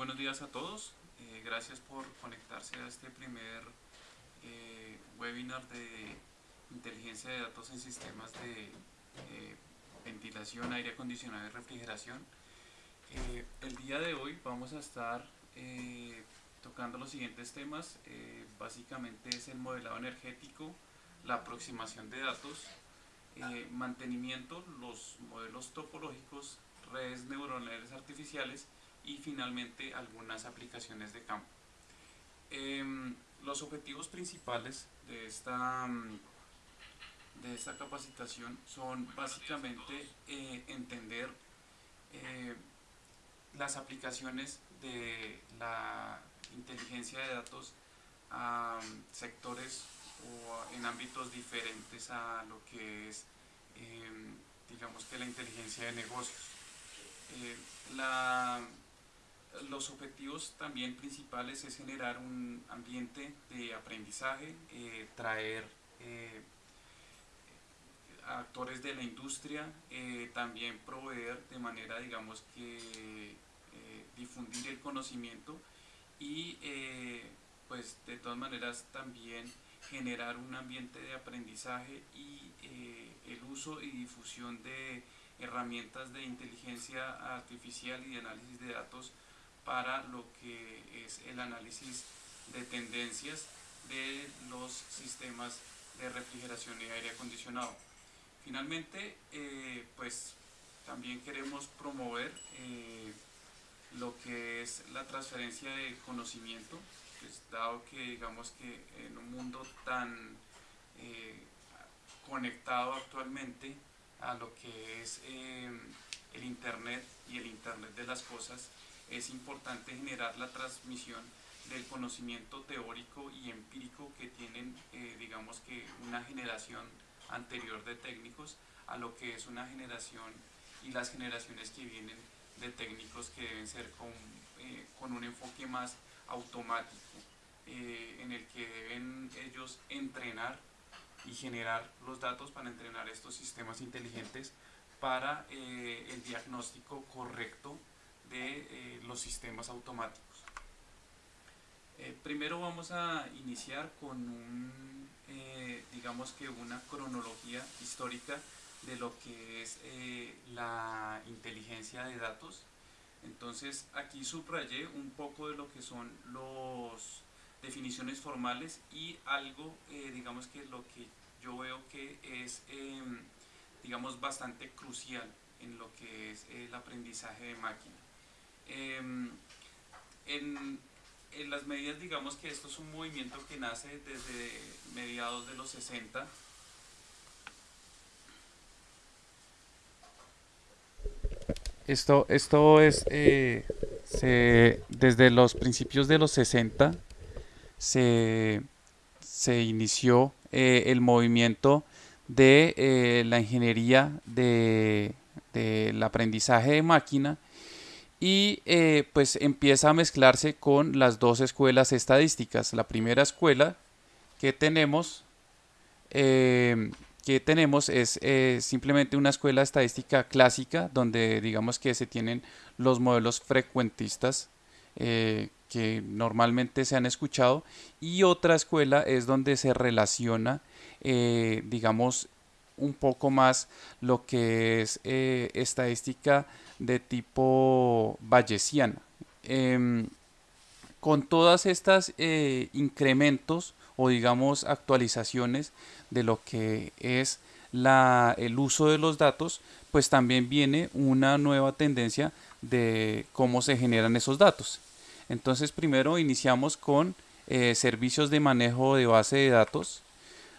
buenos días a todos. Eh, gracias por conectarse a este primer eh, webinar de inteligencia de datos en sistemas de eh, ventilación, aire acondicionado y refrigeración. el día de hoy vamos a estar tocando los siguientes temas. básicamente es el modelado energético, la aproximación de datos, mantenimiento, los modelos topológicos, redes neuronales artificiales y finalmente algunas aplicaciones de campo. Em, los objetivos principales de esta, mm, de esta capacitación son básicamente eh, entender eh, las aplicaciones de la inteligencia de datos a mm, sectores o en ámbitos diferentes a lo que es em, digamos que la inteligencia de negocios. Eh, la, los objetivos también principales es generar un ambiente de aprendizaje, eh, traer eh, actores de la industria, eh, también proveer de manera, digamos que, difundir el conocimiento y pues de todas maneras también generar un ambiente de aprendizaje y el uso y difusión de herramientas de inteligencia artificial y de análisis de datos para lo que es el análisis de tendencias de los sistemas de refrigeración y aire acondicionado. Finalmente, eh, pues también queremos promover eh, lo que es la transferencia de conocimiento, pues, dado que digamos que en un mundo tan eh, conectado actualmente a lo que es el Internet y el Internet de las cosas, es importante generar la transmisión del conocimiento teórico y empírico que tienen, eh, digamos que una generación anterior de técnicos a lo que es una generación y las generaciones que vienen de técnicos que deben ser con, eh, con un enfoque más automático, eh, en el que deben ellos entrenar y generar los datos para entrenar estos sistemas inteligentes para el diagnóstico correcto de eh, los sistemas automáticos. Eh, primero vamos a iniciar con un, eh, digamos que una cronología histórica de lo que es la inteligencia de datos. Entonces aquí subrayé un poco de lo que son las definiciones formales y algo, digamos que lo que yo veo que es, em, digamos, bastante crucial en lo que es el aprendizaje de máquina. Em, en, en, las medidas, digamos que esto es un movimiento que nace desde mediados de los 60. Esto, esto es, eh, desde los principios de los 60 se, se inició eh, el movimiento de eh, la ingeniería del de, aprendizaje de máquina y eh, pues empieza a mezclarse con las dos escuelas estadísticas. La primera escuela que tenemos, eh, que tenemos es eh, simplemente una escuela estadística clásica donde digamos que se tienen los modelos frecuentistas que normalmente se han escuchado y otra escuela es donde se relaciona digamos un poco más lo que es estadística de tipo bayesiana. Em, con todas estas eh, incrementos o digamos actualizaciones de lo que es la, el uso de los datos, pues también viene una nueva tendencia de cómo se generan esos datos. Entonces primero iniciamos con eh, servicios de manejo de base de datos,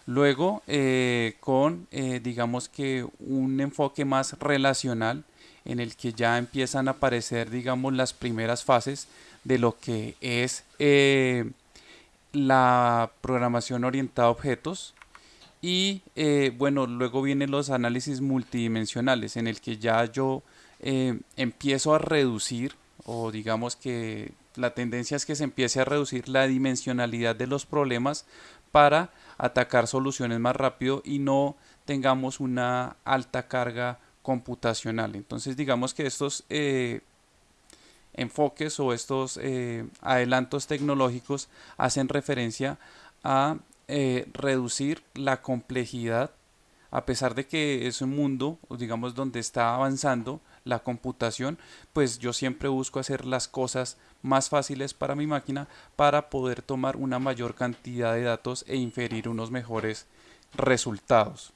luego eh, con digamos que un enfoque más relacional en el que ya empiezan a aparecer, digamos, las primeras fases de lo que es eh, la programación orientada a objetos. Y eh, bueno, luego vienen los análisis multidimensionales, en el que ya yo eh, empiezo a reducir, o digamos que la tendencia es que se empiece a reducir la dimensionalidad de los problemas para atacar soluciones más rápido y no tengamos una alta carga computacional. Entonces digamos que estos, eh, enfoques o estos adelantos tecnológicos hacen referencia a reducir la complejidad a pesar de que es un mundo, digamos, donde está avanzando la computación, pues yo siempre busco hacer las cosas más fáciles para mi máquina para poder tomar una mayor cantidad de datos e inferir unos mejores resultados.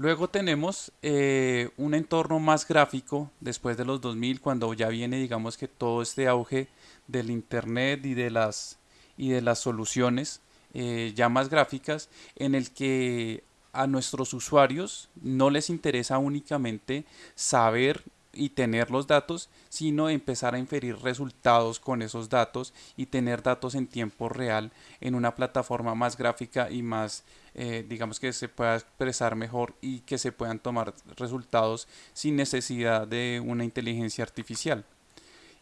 Luego tenemos eh, un entorno más gráfico después de los 2000 cuando ya viene digamos que todo este auge del internet y de las, y de las soluciones eh, ya más gráficas en el que a nuestros usuarios no les interesa únicamente saber y tener los datos, sino empezar a inferir resultados con esos datos y tener datos en tiempo real en una plataforma más gráfica y más, eh, digamos que se pueda expresar mejor y que se puedan tomar resultados sin necesidad de una inteligencia artificial.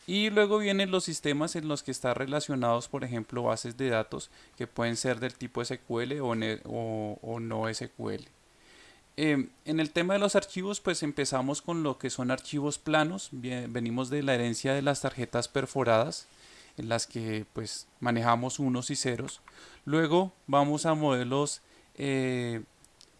Y luego vienen los sistemas en los que están relacionados, por ejemplo, bases de datos que pueden ser del tipo SQL o, no SQL. Em, en el tema de los archivos, pues empezamos con lo que son archivos planos. venimos de la herencia de las tarjetas perforadas, en las que pues manejamos unos y ceros. Luego vamos a modelos eh,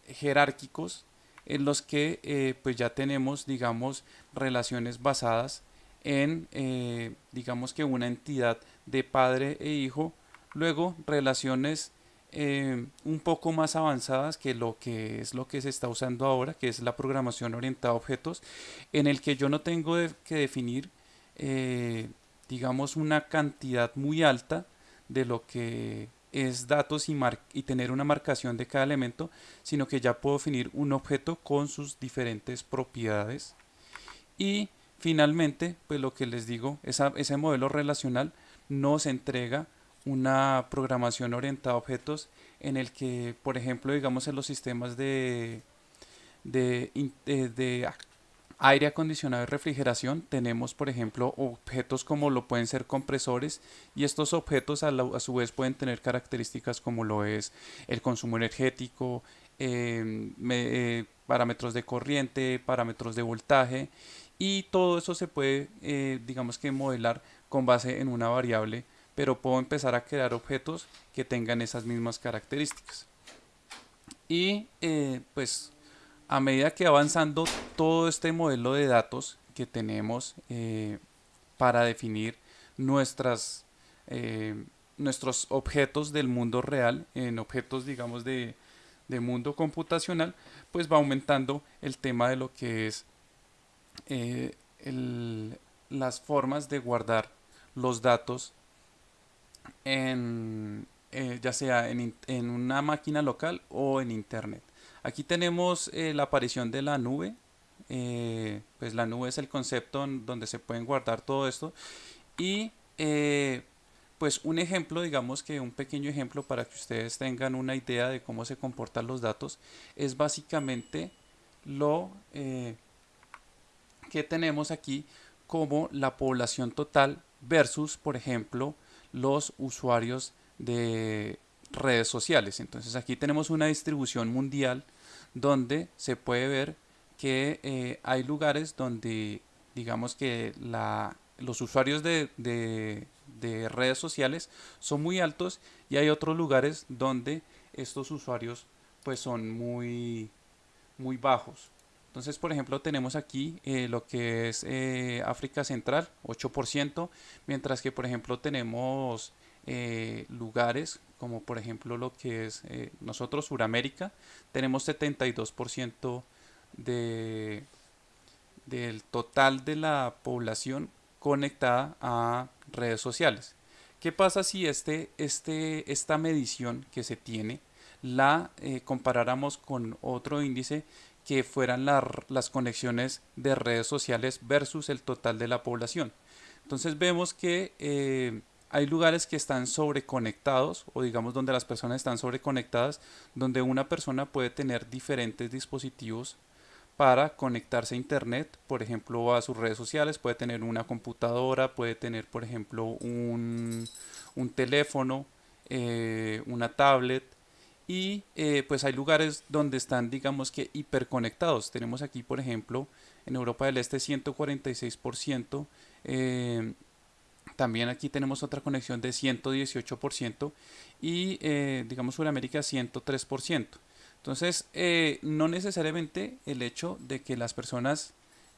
jerárquicos, en los que eh, pues ya tenemos, digamos, relaciones basadas en, eh, digamos que una entidad de padre e hijo, luego relaciones eh, un poco más avanzadas que lo que es lo que se está usando ahora, que es la programación orientada a objetos, en el que yo no tengo que definir, eh, digamos, una cantidad muy alta de lo que es datos y, y tener una marcación de cada elemento, sino que ya puedo definir un objeto con sus diferentes propiedades. Y Finalmente, pues lo que les digo, ese modelo relacional nos entrega una programación orientada a objetos en el que, por ejemplo, digamos en los sistemas de, de, aire acondicionado y refrigeración tenemos, por ejemplo, objetos como lo pueden ser compresores y estos objetos a, su vez pueden tener características como lo es el consumo energético, eh, eh, parámetros de corriente, parámetros de voltaje y todo eso se puede, eh, digamos que modelar con base en una variable, pero puedo empezar a crear objetos que tengan esas mismas características. Y eh, pues a medida que avanzando todo este modelo de datos que tenemos eh, para definir nuestras, nuestros objetos del mundo real en objetos digamos de, de mundo computacional, pues va aumentando el tema de lo que es eh, las formas de guardar los datos en, eh, ya sea en, en, una máquina local o en internet. Aquí tenemos eh, la aparición de la nube. pues la nube es el concepto donde se pueden guardar todo esto. Y pues un ejemplo, digamos que un pequeño ejemplo para que ustedes tengan una idea de cómo se comportan los datos, es básicamente lo que tenemos aquí como la población total versus, por ejemplo, los usuarios de redes sociales. Entonces aquí tenemos una distribución mundial donde se puede ver que eh, hay lugares donde digamos que la, los usuarios de, de, de, redes sociales son muy altos y hay otros lugares donde estos usuarios pues son muy, muy bajos. Entonces, por ejemplo, tenemos aquí eh, lo que es eh, África Central, 8%, mientras que, por ejemplo, tenemos eh, lugares como, por ejemplo, lo que es nosotros, Suramérica, tenemos 72% de, del total de la población conectada a redes sociales. ¿Qué pasa si este, este, esta medición que se tiene la comparáramos con otro índice que fueran las conexiones de redes sociales versus el total de la población. Entonces vemos que eh, hay lugares que están sobreconectados o digamos donde las personas están sobreconectadas, donde una persona puede tener diferentes dispositivos para conectarse a internet, por ejemplo a sus redes sociales, puede tener una computadora, puede tener por ejemplo un, teléfono, eh, una tablet y eh, pues hay lugares donde están digamos que hiperconectados. Tenemos aquí por ejemplo en Europa del Este 146%, eh, también aquí tenemos otra conexión de 118% y eh, digamos Sudamérica 103%. Entonces no necesariamente el hecho de que las personas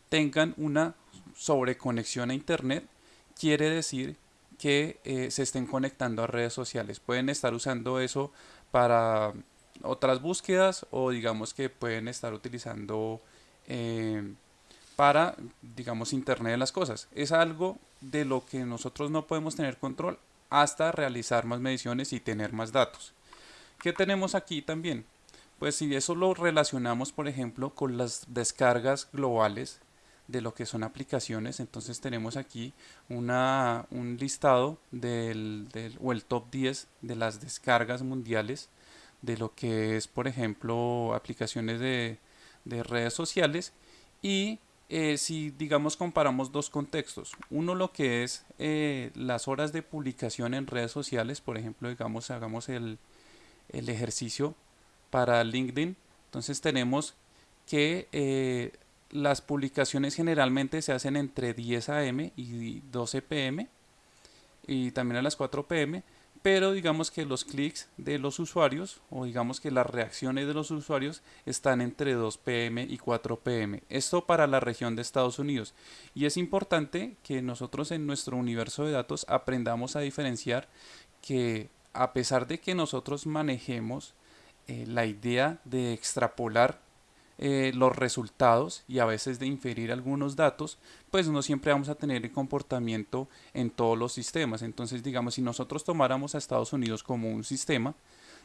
tengan una sobreconexión a internet quiere decir que se estén conectando a redes sociales. Pueden estar usando eso para otras búsquedas o digamos que pueden estar utilizando eh, para digamos internet de las cosas es algo de lo que nosotros no podemos tener control hasta realizar más mediciones y tener más datos ¿qué tenemos aquí también? pues si eso lo relacionamos por ejemplo con las descargas globales de lo que son aplicaciones. Entonces tenemos aquí una, un listado del, del, o el top 10 de las descargas mundiales de lo que es por ejemplo aplicaciones de, de redes sociales. Y eh, si digamos comparamos dos contextos. Uno lo que es eh, las horas de publicación en redes sociales. Por ejemplo digamos hagamos el, el ejercicio para LinkedIn. Entonces tenemos que eh, las publicaciones generalmente se hacen entre 10 am y 12 pm y también a las 4 pm, pero digamos que los clics de los usuarios o digamos que las reacciones de los usuarios están entre 2 pm y 4 pm. Esto para la región de Estados Unidos. Y es importante que nosotros en nuestro universo de datos aprendamos a diferenciar que a pesar de que nosotros manejemos eh, la idea de extrapolar eh, los resultados y a veces de inferir algunos datos, pues no siempre vamos a tener el comportamiento en todos los sistemas. Entonces, digamos, si nosotros tomáramos a Estados Unidos como un sistema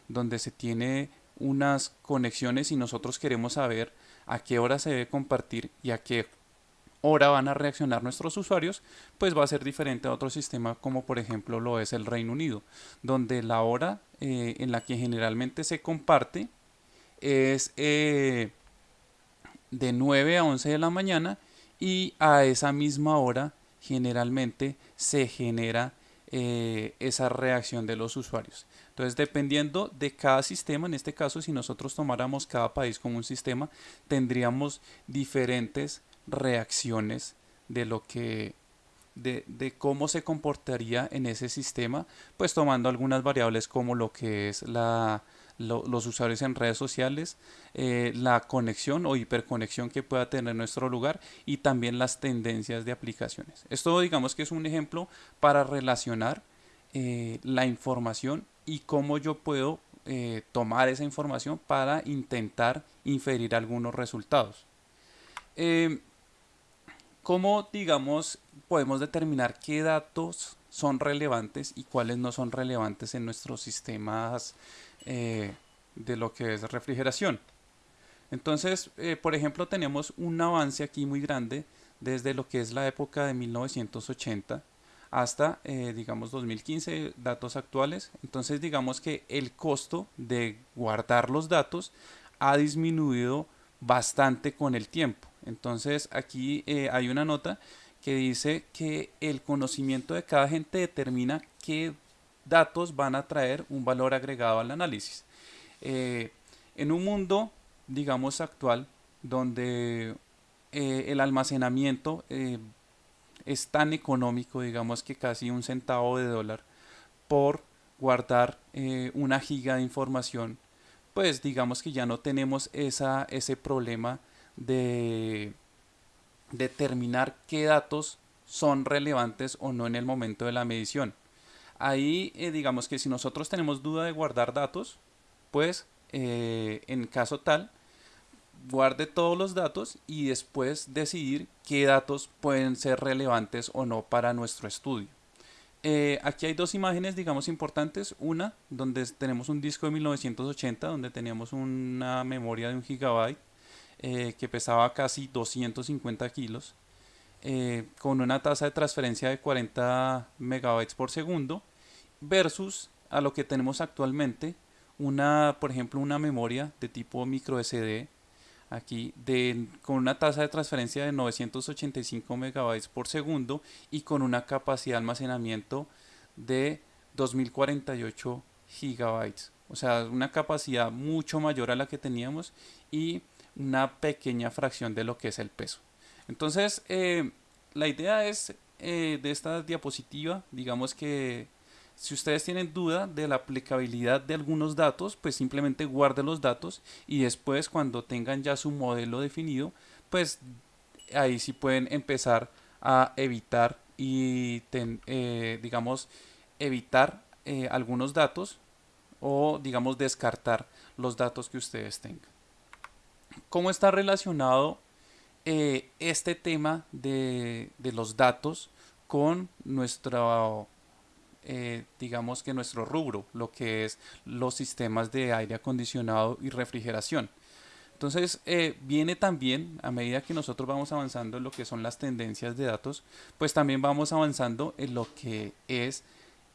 donde se tiene unas conexiones y nosotros queremos saber a qué hora se debe compartir y a qué hora van a reaccionar nuestros usuarios, pues va a ser diferente a otro sistema como por ejemplo lo es el Reino Unido, donde la hora eh, en la que generalmente se comparte es eh, de 9 a 11 de la mañana y a esa misma hora generalmente se genera eh, esa reacción de los usuarios. Entonces, dependiendo de cada sistema, en este caso, si nosotros tomáramos cada país como un sistema, tendríamos diferentes reacciones de lo que de, de, cómo se comportaría en ese sistema, pues tomando algunas variables como lo que es la, los usuarios en redes sociales, eh, la conexión o hiperconexión que pueda tener nuestro lugar y también las tendencias de aplicaciones. Esto digamos que es un ejemplo para relacionar eh, la información y cómo yo puedo eh, tomar esa información para intentar inferir algunos resultados. ¿Cómo, digamos, podemos determinar qué datos son relevantes y cuáles no son relevantes en nuestros sistemas eh, de lo que es refrigeración. Entonces, eh, por ejemplo, tenemos un avance aquí muy grande desde lo que es la época de 1980 hasta, eh, digamos, 2015, datos actuales. Entonces, digamos que el costo de guardar los datos ha disminuido bastante con el tiempo. Entonces, aquí hay una nota que dice que el conocimiento de cada gente determina qué datos van a traer un valor agregado al análisis. Eh, en un mundo, digamos, actual, donde eh, el almacenamiento eh, es tan económico, digamos que casi un centavo de dólar por guardar una giga de información, pues digamos que ya no tenemos esa, ese problema de determinar qué datos son relevantes o no en el momento de la medición. Ahí eh, digamos que si nosotros tenemos duda de guardar datos, pues eh, en caso tal, guarde todos los datos y después decidir qué datos pueden ser relevantes o no para nuestro estudio. Eh, aquí hay dos imágenes, digamos, importantes. Una, donde tenemos un disco de 1980, donde teníamos una memoria de un gigabyte que pesaba casi 250 kilos. Con una tasa de transferencia de 40 megabytes por segundo versus a lo que tenemos actualmente una por ejemplo una memoria de tipo micro SD aquí de, con una tasa de transferencia de 985 megabytes por segundo y con una capacidad de almacenamiento de 2048 gigabytes o sea, una capacidad mucho mayor a la que teníamos y una pequeña fracción de lo que es el peso. Entonces, eh, la idea es eh, de esta diapositiva, digamos que si ustedes tienen duda de la aplicabilidad de algunos datos, pues simplemente guarden los datos y después cuando tengan ya su modelo definido, pues ahí sí pueden empezar a evitar y eh, digamos evitar eh, algunos datos o digamos descartar los datos que ustedes tengan. ¿Cómo está relacionado eh, este tema de, de, los datos con nuestro, digamos que nuestro rubro, lo que es los sistemas de aire acondicionado y refrigeración? Entonces, eh, viene también, a medida que nosotros vamos avanzando en lo que son las tendencias de datos, pues también vamos avanzando en lo que es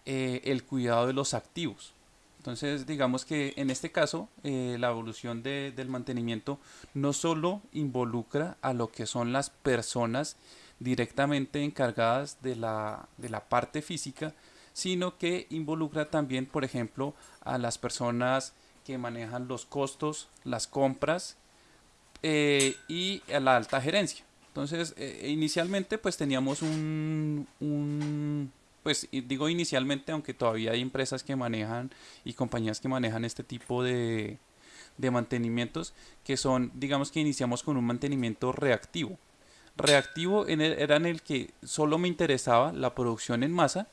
eh, el cuidado de los activos. Entonces, digamos que en este caso, eh, la evolución del mantenimiento no solo involucra a lo que son las personas directamente encargadas de la, de la parte física, sino que involucra también, por ejemplo, a las personas que manejan los costos, las compras eh, y la alta gerencia. Entonces, eh, inicialmente pues teníamos un, pues digo inicialmente, aunque todavía hay empresas que manejan y compañías que manejan este tipo de, de mantenimientos, que son, digamos que iniciamos con un mantenimiento reactivo. Reactivo era en el que solo me interesaba la producción en masa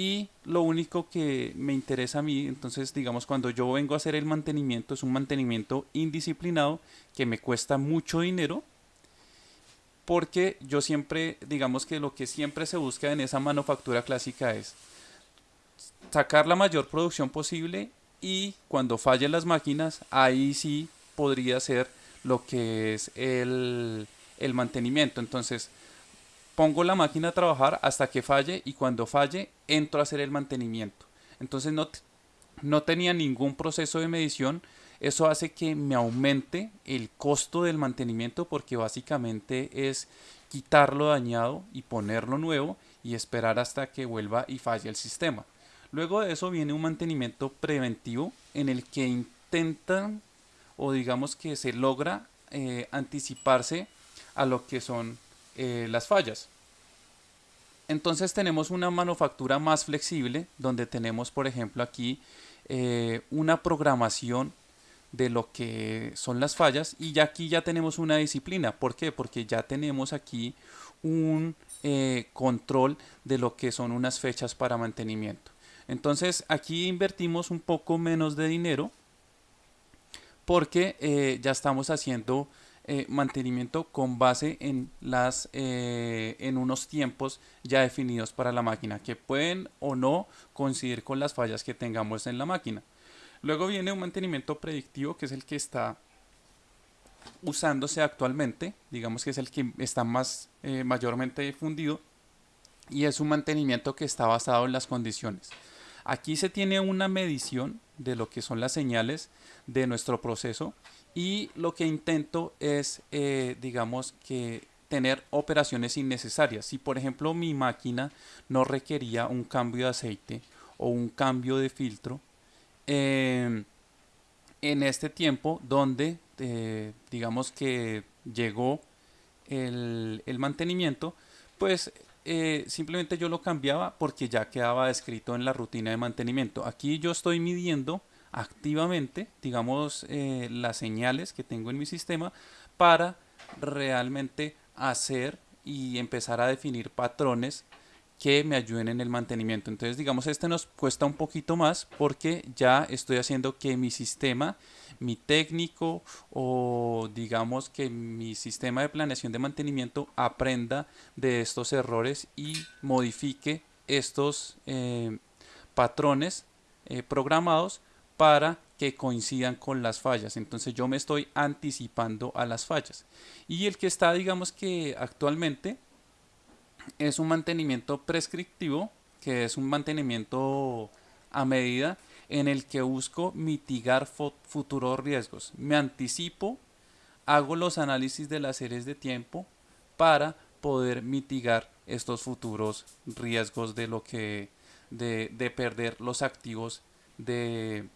y lo único que me interesa a mí, entonces digamos cuando yo vengo a hacer el mantenimiento, es un mantenimiento indisciplinado que me cuesta mucho dinero porque yo siempre, digamos que lo que siempre se busca en esa manufactura clásica es sacar la mayor producción posible y cuando fallen las máquinas, ahí sí podría ser lo que es el, el mantenimiento. Entonces, pongo la máquina a trabajar hasta que falle y cuando falle entro a hacer el mantenimiento. Entonces no, no tenía ningún proceso de medición. Eso hace que me aumente el costo del mantenimiento porque básicamente es quitarlo dañado y ponerlo nuevo y esperar hasta que vuelva y falle el sistema. Luego de eso viene un mantenimiento preventivo en el que intentan o digamos que se logra eh, anticiparse a lo que son eh, las fallas. Entonces tenemos una manufactura más flexible donde tenemos por ejemplo aquí eh, una programación de lo que son las fallas y ya aquí ya tenemos una disciplina. ¿Por qué? Porque ya tenemos aquí un eh, control de lo que son unas fechas para mantenimiento. Entonces aquí invertimos un poco menos de dinero porque ya estamos haciendo eh, mantenimiento con base en, las, eh, en unos tiempos ya definidos para la máquina que pueden o no coincidir con las fallas que tengamos en la máquina. Luego viene un mantenimiento predictivo que es el que está usándose actualmente, digamos que es el que está más eh, mayormente difundido y es un mantenimiento que está basado en las condiciones. Aquí se tiene una medición de lo que son las señales de nuestro proceso y lo que intento es, eh, digamos, que tener operaciones innecesarias. Si por ejemplo mi máquina no requería un cambio de aceite o un cambio de filtro, em, en este tiempo donde eh, digamos que llegó el, el mantenimiento, pues eh, simplemente yo lo cambiaba porque ya quedaba descrito en la rutina de mantenimiento. Aquí yo estoy midiendo activamente, digamos, eh, las señales que tengo en mi sistema para realmente hacer y empezar a definir patrones que me ayuden en el mantenimiento. Entonces, digamos, este nos cuesta un poquito más porque ya estoy haciendo que mi sistema, mi técnico o digamos que mi sistema de planeación de mantenimiento aprenda de estos errores y modifique estos eh, patrones eh, programados para que coincidan con las fallas. Entonces yo me estoy anticipando a las fallas. Y el que está, digamos que actualmente es un mantenimiento prescriptivo, que es un mantenimiento a medida en el que busco mitigar futuros riesgos. Me anticipo, hago los análisis de las series de tiempo para poder mitigar estos futuros riesgos de lo que de, de perder los activos de,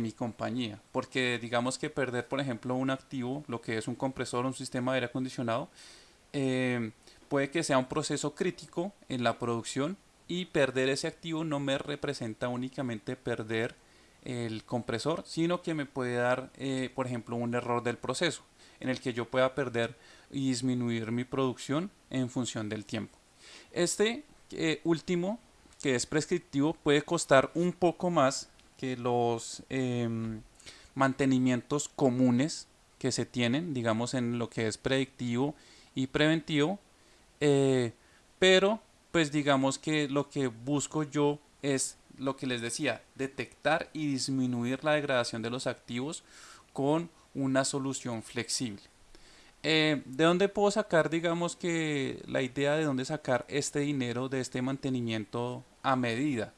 mi compañía. Porque digamos que perder, por ejemplo, un activo, lo que es un compresor, un sistema de aire acondicionado, eh, puede que sea un proceso crítico en la producción y perder ese activo no me representa únicamente perder el compresor, sino que me puede dar, eh, por ejemplo, un error del proceso en el que yo pueda perder y disminuir mi producción en función del tiempo. Este eh, último, que es prescriptivo, puede costar un poco más que los em, mantenimientos comunes que se tienen, digamos, en lo que es predictivo y preventivo, eh, pero pues digamos que lo que busco yo es lo que les decía, detectar y disminuir la degradación de los activos con una solución flexible. Eh, ¿De dónde puedo sacar, digamos que la idea de dónde sacar este dinero de este mantenimiento a medida?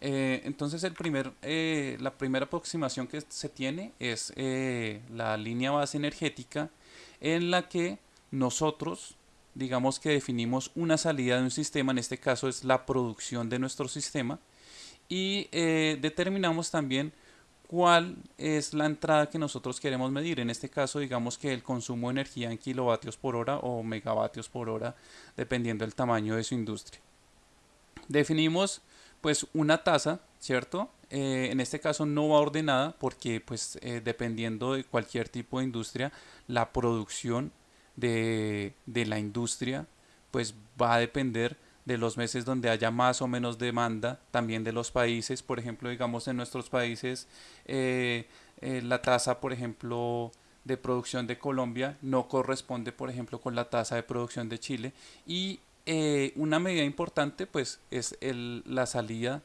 Eh, entonces el primer, eh, la primera aproximación que se tiene es la línea base energética en la que nosotros digamos que definimos una salida de un sistema, en este caso es la producción de nuestro sistema, y determinamos también cuál es la entrada que nosotros queremos medir. En este caso, digamos que el consumo de energía en kilovatios por hora o megavatios por hora, dependiendo del tamaño de su industria. Definimos pues una tasa, ¿cierto? Eh, en este caso no va ordenada porque pues eh, dependiendo de cualquier tipo de industria, la producción de, de la industria pues va a depender de los meses donde haya más o menos demanda, también de los países, por ejemplo, digamos en nuestros países, eh, eh, la tasa, por ejemplo, de producción de Colombia no corresponde, por ejemplo, con la tasa de producción de Chile. Y eh, una medida importante, pues, es el, la salida,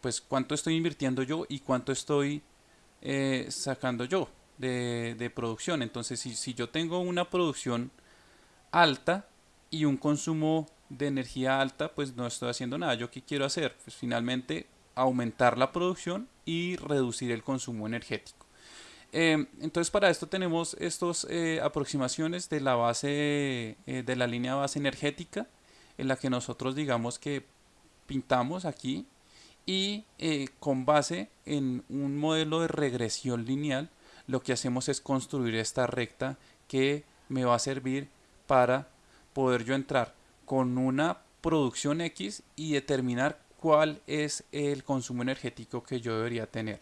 pues, cuánto estoy invirtiendo yo y cuánto estoy sacando yo de, producción. Entonces, si, si yo tengo una producción alta y un consumo de energía alta, pues no estoy haciendo nada. ¿Yo qué quiero hacer? Pues finalmente aumentar la producción y reducir el consumo energético. Em, entonces para esto tenemos estas eh, aproximaciones de la base eh, de la línea base energética en la que nosotros digamos que pintamos aquí y eh, con base en un modelo de regresión lineal lo que hacemos es construir esta recta que me va a servir para poder yo entrar con una producción X y determinar cuál es el consumo energético que yo debería tener.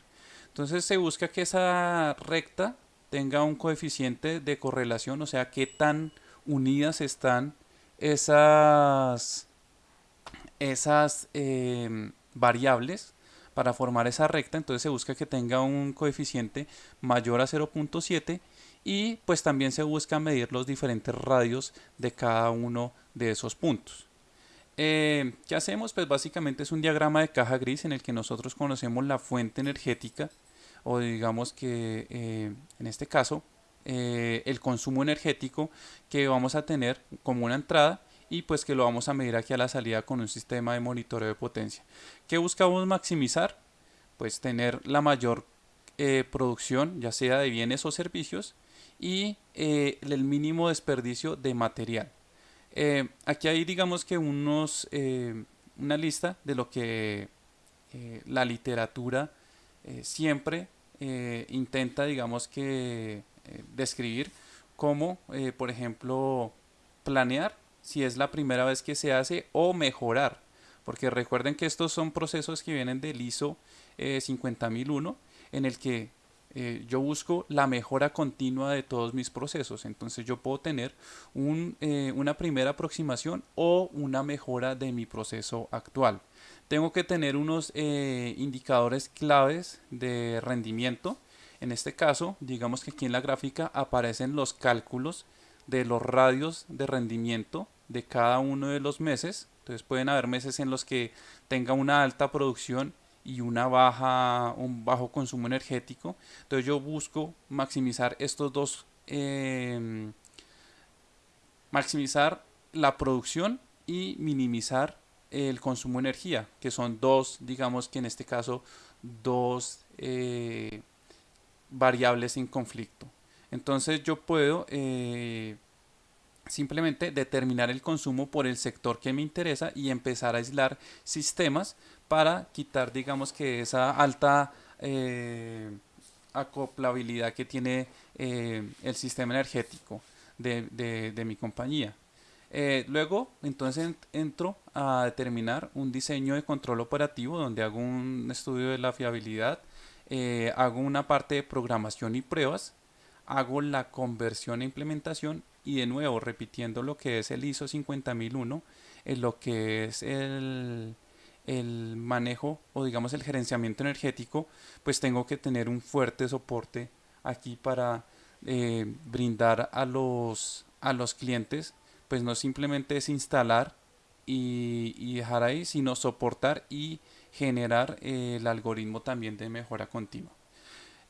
Entonces se busca que esa recta tenga un coeficiente de correlación, o sea, qué tan unidas están esas, esas em, variables para formar esa recta. Entonces se busca que tenga un coeficiente mayor a 0.7 y pues también se busca medir los diferentes radios de cada uno de esos puntos. Eh, ¿Qué hacemos? Pues básicamente es un diagrama de caja gris en el que nosotros conocemos la fuente energética o digamos que eh, en este caso eh, el consumo energético que vamos a tener como una entrada y pues que lo vamos a medir aquí a la salida con un sistema de monitoreo de potencia. ¿Qué buscamos maximizar? Pues tener la mayor producción ya sea de bienes o servicios y el mínimo desperdicio de material. Eh, aquí hay digamos que unos, eh, una lista de lo que eh, la literatura siempre intenta digamos que describir como por ejemplo planear si es la primera vez que se hace o mejorar porque recuerden que estos son procesos que vienen del ISO 50001 en el que eh, yo busco la mejora continua de todos mis procesos. Entonces yo puedo tener eh, una primera aproximación o una mejora de mi proceso actual. Tengo que tener unos eh, indicadores claves de rendimiento. En este caso, digamos que aquí en la gráfica aparecen los cálculos de los radios de rendimiento de cada uno de los meses. Entonces pueden haber meses en los que tenga una alta producción y una baja, un bajo consumo energético. Entonces yo busco maximizar estos dos, em, maximizar la producción y minimizar el consumo de energía, que son dos, digamos que en este caso, dos eh, variables en conflicto. Entonces yo puedo eh, simplemente determinar el consumo por el sector que me interesa y empezar a aislar sistemas para quitar digamos que esa alta eh, acoplabilidad que tiene eh, el sistema energético de, mi compañía. Luego, entonces entro a determinar un diseño de control operativo donde hago un estudio de la fiabilidad, hago una parte de programación y pruebas, hago la conversión e implementación y de nuevo repitiendo lo que es el ISO 50001 en lo que es el, el manejo o digamos el gerenciamiento energético pues tengo que tener un fuerte soporte aquí para eh, brindar a los a los clientes pues no simplemente es instalar y, dejar ahí sino soportar y generar eh, el algoritmo también de mejora continua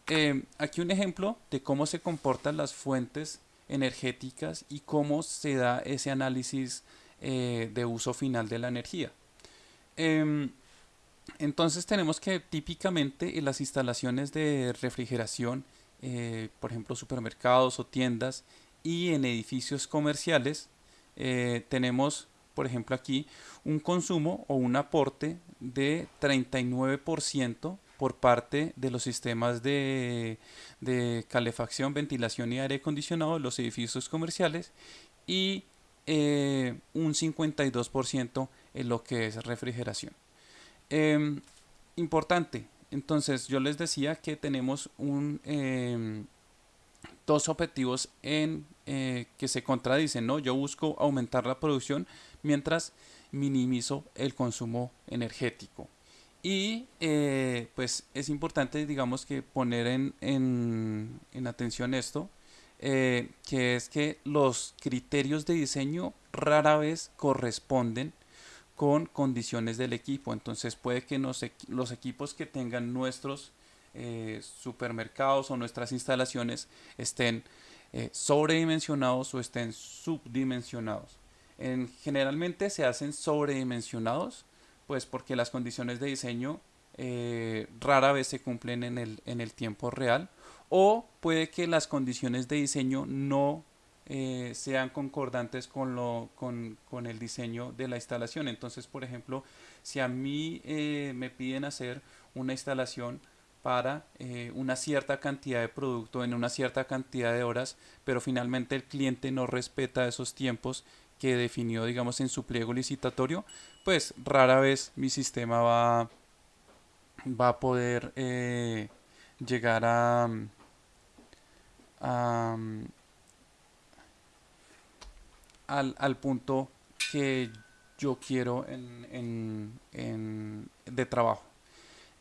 eh, aquí un ejemplo de cómo se comportan las fuentes energéticas y cómo se da ese análisis eh, de uso final de la energía. Em, entonces tenemos que típicamente en las instalaciones de refrigeración, por ejemplo supermercados o tiendas y en edificios comerciales, tenemos por ejemplo aquí un consumo o un aporte de 39% por parte de los sistemas de, calefacción, ventilación y aire acondicionado de los edificios comerciales y eh, un 52% en lo que es refrigeración. Em, importante, entonces yo les decía que tenemos un, em, dos objetivos en, eh, que se contradicen. ¿no? Yo busco aumentar la producción mientras minimizo el consumo energético. Y eh, pues es importante, digamos, que poner en, en, atención esto, eh, que es que los criterios de diseño rara vez corresponden con condiciones del equipo. Entonces puede que los equipos que tengan nuestros eh, supermercados o nuestras instalaciones estén sobredimensionados o estén subdimensionados. En, generalmente se hacen sobredimensionados pues porque las condiciones de diseño eh, rara vez se cumplen en el, en el tiempo real o puede que las condiciones de diseño no eh, sean concordantes con, lo, con, con, el diseño de la instalación. Entonces, por ejemplo, si a mí eh, me piden hacer una instalación para una cierta cantidad de producto en una cierta cantidad de horas, pero finalmente el cliente no respeta esos tiempos que definió, digamos, en su pliego licitatorio, pues rara vez mi sistema va, va a poder eh, llegar a, al, punto que yo quiero en, en, de trabajo.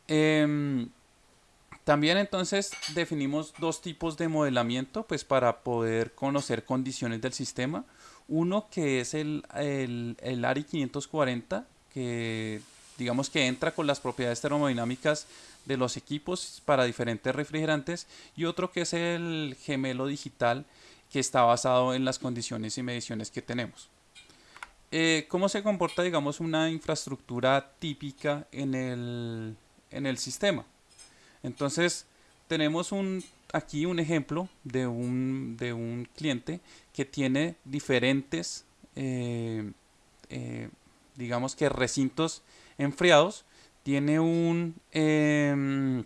Em, también entonces definimos dos tipos de modelamiento pues para poder conocer condiciones del sistema. Uno que es el, el, ARI 540, que digamos que entra con las propiedades termodinámicas de los equipos para diferentes refrigerantes y otro que es el gemelo digital que está basado en las condiciones y mediciones que tenemos. Eh, ¿Cómo se comporta digamos una infraestructura típica en el, en el sistema? Entonces tenemos un aquí un ejemplo de un, de un cliente que tiene diferentes, eh, eh, digamos que recintos enfriados, tiene un, em,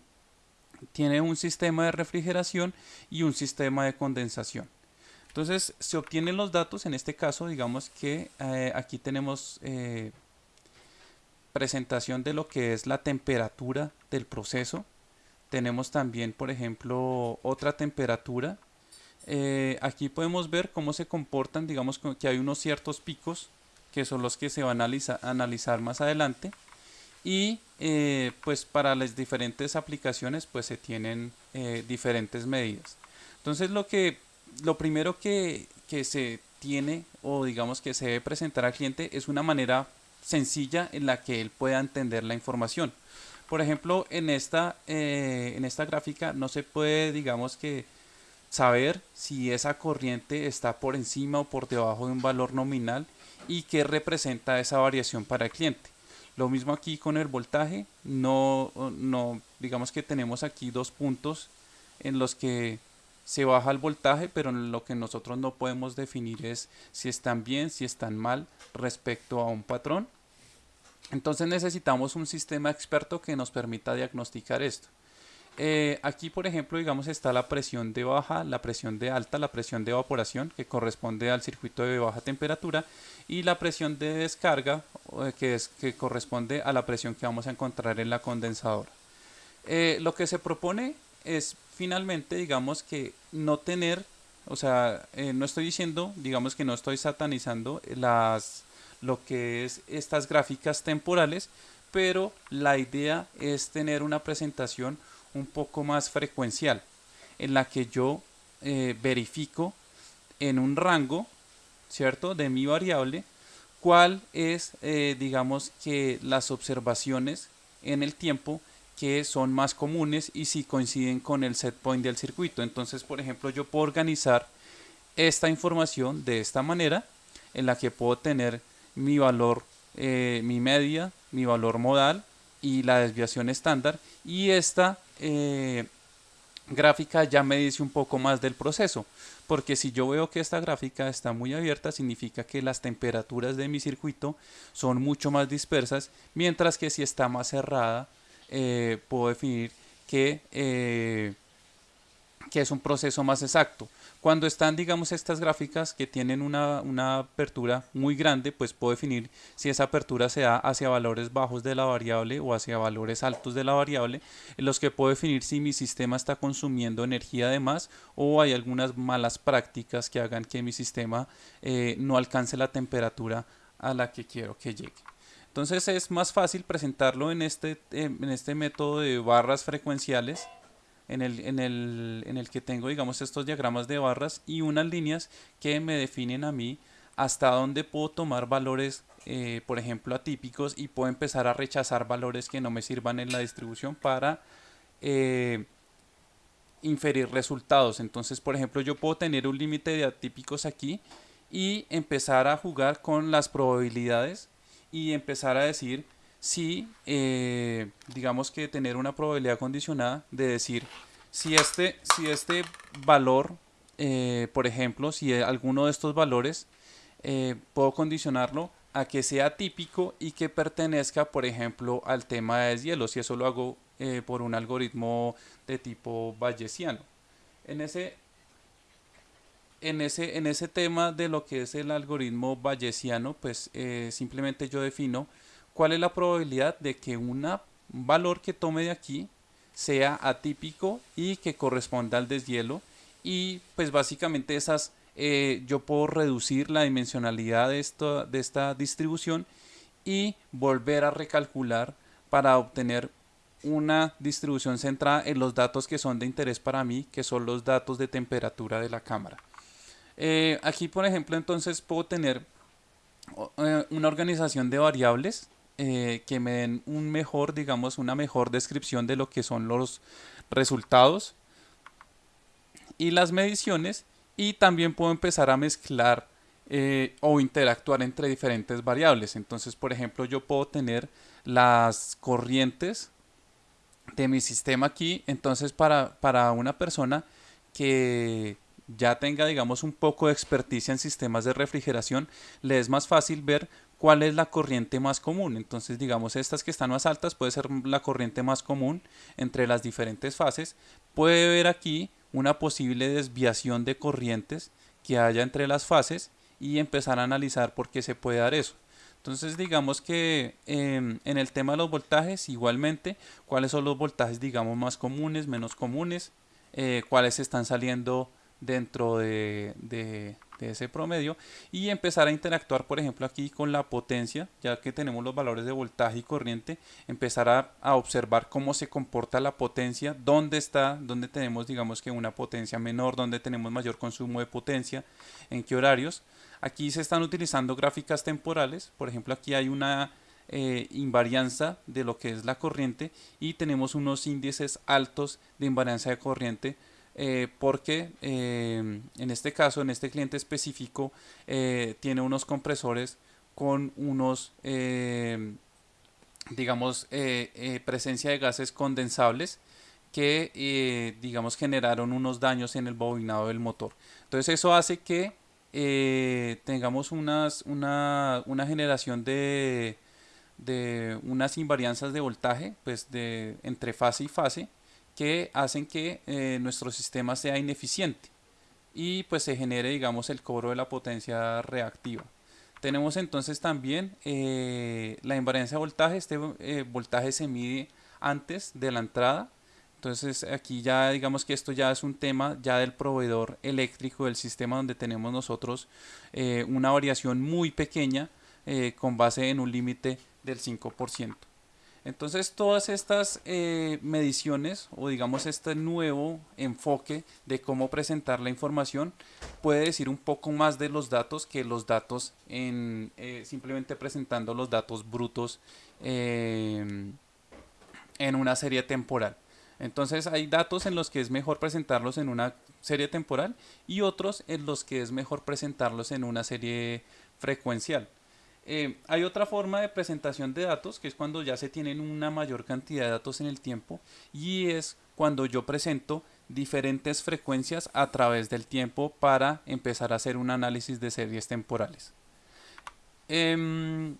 tiene un sistema de refrigeración y un sistema de condensación. Entonces se obtienen los datos, en este caso digamos que eh, aquí tenemos presentación de lo que es la temperatura del proceso, tenemos también, por ejemplo, otra temperatura. Eh, aquí podemos ver cómo se comportan, digamos que hay unos ciertos picos que son los que se van a analizar, más adelante. Y eh, pues para las diferentes aplicaciones pues se tienen eh, diferentes medidas. Entonces lo que lo primero que, que se tiene o digamos que se debe presentar al cliente es una manera sencilla en la que él pueda entender la información. Por ejemplo, en esta, eh, en esta gráfica no se puede, digamos que, saber si esa corriente está por encima o por debajo de un valor nominal y qué representa esa variación para el cliente. Lo mismo aquí con el voltaje, no, no digamos que tenemos aquí dos puntos en los que se baja el voltaje, pero lo que nosotros no podemos definir es si están bien, si están mal respecto a un patrón. Entonces necesitamos un sistema experto que nos permita diagnosticar esto. Eh, aquí, por ejemplo, digamos está la presión de baja, la presión de alta, la presión de evaporación que corresponde al circuito de baja temperatura y la presión de descarga eh, que, es, que corresponde a la presión que vamos a encontrar en la condensadora. Eh, lo que se propone es finalmente, digamos que no tener, o sea, no estoy diciendo, digamos que no estoy satanizando las, lo que es estas gráficas temporales, pero la idea es tener una presentación un poco más frecuencial, en la que yo eh, verifico en un rango, ¿cierto?, de mi variable, cuál es, eh, digamos, que las observaciones en el tiempo que son más comunes y si coinciden con el set point del circuito. Entonces, por ejemplo, yo puedo organizar esta información de esta manera, en la que puedo tener mi valor, eh, mi media, mi valor modal y la desviación estándar. Y esta eh, gráfica ya me dice un poco más del proceso porque si yo veo que esta gráfica está muy abierta significa que las temperaturas de mi circuito son mucho más dispersas mientras que si está más cerrada eh, puedo definir que, eh, que es un proceso más exacto cuando están, digamos, estas gráficas que tienen una, apertura muy grande, pues puedo definir si esa apertura se da hacia valores bajos de la variable o hacia valores altos de la variable, en los que puedo definir si mi sistema está consumiendo energía de más o hay algunas malas prácticas que hagan que mi sistema eh, no alcance la temperatura a la que quiero que llegue. Entonces es más fácil presentarlo en este, en este método de barras frecuenciales en el, en, el, en el que tengo, digamos, estos diagramas de barras y unas líneas que me definen a mí hasta dónde puedo tomar valores, eh, por ejemplo, atípicos y puedo empezar a rechazar valores que no me sirvan en la distribución para eh, inferir resultados. Entonces, por ejemplo, yo puedo tener un límite de atípicos aquí y empezar a jugar con las probabilidades y empezar a decir si, eh, digamos que tener una probabilidad condicionada de decir, si este, si este valor, eh, por ejemplo, si alguno de estos valores, eh, puedo condicionarlo a que sea típico y que pertenezca, por ejemplo, al tema de deshielo, si eso lo hago por un algoritmo de tipo bayesiano. En ese, en ese, en ese tema de lo que es el algoritmo bayesiano, pues simplemente yo defino cuál es la probabilidad de que un valor que tome de aquí sea atípico y que corresponda al deshielo y pues básicamente esas eh, yo puedo reducir la dimensionalidad de, esto, de esta distribución y volver a recalcular para obtener una distribución centrada en los datos que son de interés para mí, que son los datos de temperatura de la cámara. Eh, aquí, por ejemplo, entonces puedo tener eh, una organización de variables eh, que me den un mejor, digamos, una mejor descripción de lo que son los resultados y las mediciones y también puedo empezar a mezclar eh, o interactuar entre diferentes variables. Entonces, por ejemplo, yo puedo tener las corrientes de mi sistema aquí. Entonces, para, para una persona que ya tenga, digamos, un poco de experticia en sistemas de refrigeración, le es más fácil ver cuál es la corriente más común. Entonces, digamos, estas que están más altas puede ser la corriente más común entre las diferentes fases. Puede ver aquí una posible desviación de corrientes que haya entre las fases y empezar a analizar por qué se puede dar eso. Entonces digamos que em, en el tema de los voltajes igualmente cuáles son los voltajes digamos más comunes, menos comunes, eh, cuáles están saliendo dentro de, de ese promedio y empezar a interactuar por ejemplo aquí con la potencia ya que tenemos los valores de voltaje y corriente empezar a, observar cómo se comporta la potencia dónde está dónde tenemos digamos que una potencia menor dónde tenemos mayor consumo de potencia en qué horarios. Aquí se están utilizando gráficas temporales por ejemplo aquí hay una eh, invarianza de lo que es la corriente y tenemos unos índices altos de invarianza de corriente eh, porque eh, en este caso, en este cliente específico, eh, tiene unos compresores con unos, digamos, presencia de gases condensables que digamos generaron unos daños en el bobinado del motor. Entonces eso hace que tengamos unas, una, una generación de, de unas invarianzas de voltaje pues de, entre fase y fase que hacen que eh, nuestro sistema sea ineficiente y pues se genere digamos el cobro de la potencia reactiva. Tenemos entonces también eh, la invariancia de voltaje, este eh, voltaje se mide antes de la entrada, entonces aquí ya digamos que esto ya es un tema ya del proveedor eléctrico del sistema donde tenemos nosotros una variación muy pequeña con base en un límite del 5%. Entonces todas estas eh, mediciones o digamos este nuevo enfoque de cómo presentar la información puede decir un poco más de los datos que los datos en eh, simplemente presentando los datos brutos em, en una serie temporal. Entonces hay datos en los que es mejor presentarlos en una serie temporal y otros en los que es mejor presentarlos en una serie frecuencial. Eh, hay otra forma de presentación de datos que es cuando ya se tienen una mayor cantidad de datos en el tiempo y es cuando yo presento diferentes frecuencias a través del tiempo para empezar a hacer un análisis de series temporales. Em,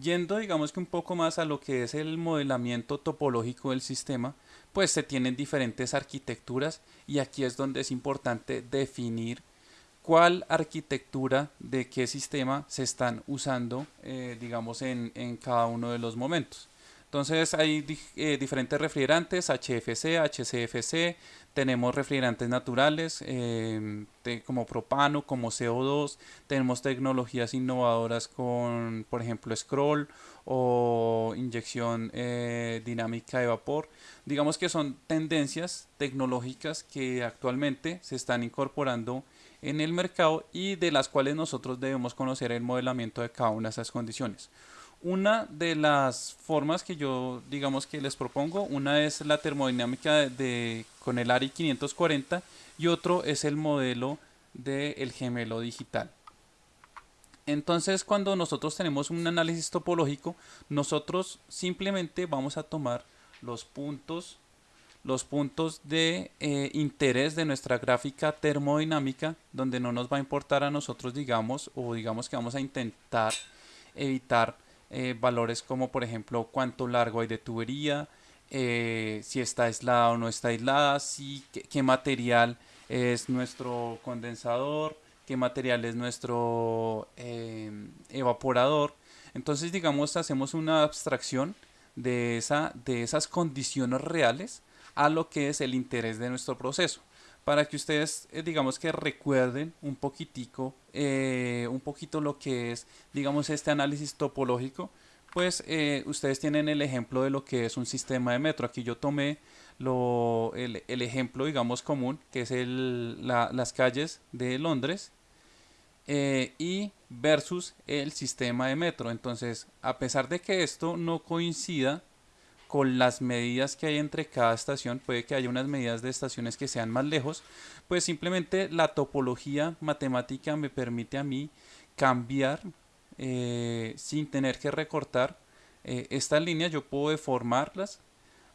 yendo digamos que un poco más a lo que es el modelamiento topológico del sistema, pues se tienen diferentes arquitecturas y aquí es donde es importante definir cuál arquitectura de qué sistema se están usando, eh, digamos, en, cada uno de los momentos. Entonces hay eh, diferentes refrigerantes, HFC, HCFC, tenemos refrigerantes naturales em, como propano, como CO2, tenemos tecnologías innovadoras con, por ejemplo, scroll o inyección eh, dinámica de vapor. Digamos que son tendencias tecnológicas que actualmente se están incorporando en el mercado y de las cuales nosotros debemos conocer el modelamiento de cada una de esas condiciones. Una de las formas que yo digamos que les propongo, una es la termodinámica de, con el ARI 540 y otro es el modelo del gemelo digital. Entonces cuando nosotros tenemos un análisis topológico, nosotros simplemente vamos a tomar los puntos los puntos de eh, interés de nuestra gráfica termodinámica, donde no nos va a importar a nosotros, digamos, o digamos que vamos a intentar evitar eh, valores como por ejemplo cuánto largo hay de tubería, eh, si está aislada o no está aislada, si, qué, material es nuestro condensador, qué material es nuestro evaporador. Entonces, digamos, hacemos una abstracción de, esa, de esas condiciones reales a lo que es el interés de nuestro proceso. Para que ustedes eh, digamos que recuerden un poquitico eh, un poquito lo que es digamos este análisis topológico pues eh, ustedes tienen el ejemplo de lo que es un sistema de metro. Aquí yo tomé lo, el, ejemplo digamos común que es el, las calles de Londres y versus el sistema de metro. Entonces a pesar de que esto no coincida con las medidas que hay entre cada estación, puede que haya unas medidas de estaciones que sean más lejos, pues simplemente la topología matemática me permite a mí cambiar eh, sin tener que recortar eh, estas líneas, yo puedo deformarlas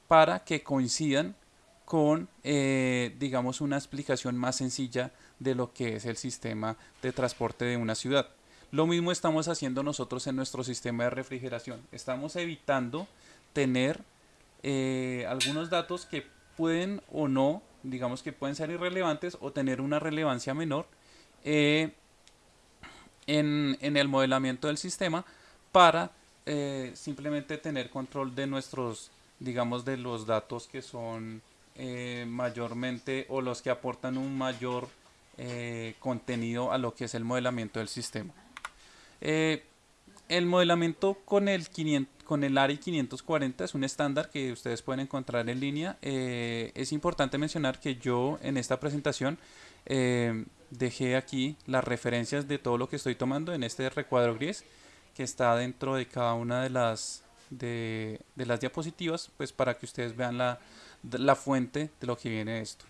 para que coincidan con, eh, digamos, una explicación más sencilla de lo que es el sistema de transporte de una ciudad. Lo mismo estamos haciendo nosotros en nuestro sistema de refrigeración. Estamos evitando tener eh, algunos datos que pueden o no, digamos que pueden ser irrelevantes o tener una relevancia menor eh, en, el modelamiento del sistema para eh, simplemente tener control de nuestros, digamos, de los datos que son mayormente o los que aportan un mayor contenido a lo que es el modelamiento del sistema. El modelamiento con el, 500, con el ARI 540 es un estándar que ustedes pueden encontrar en línea. Eh, es importante mencionar que yo en esta presentación eh, dejé aquí las referencias de todo lo que estoy tomando en este recuadro gris que está dentro de cada una de las, de, las diapositivas pues para que ustedes vean la, la fuente de lo que viene esto.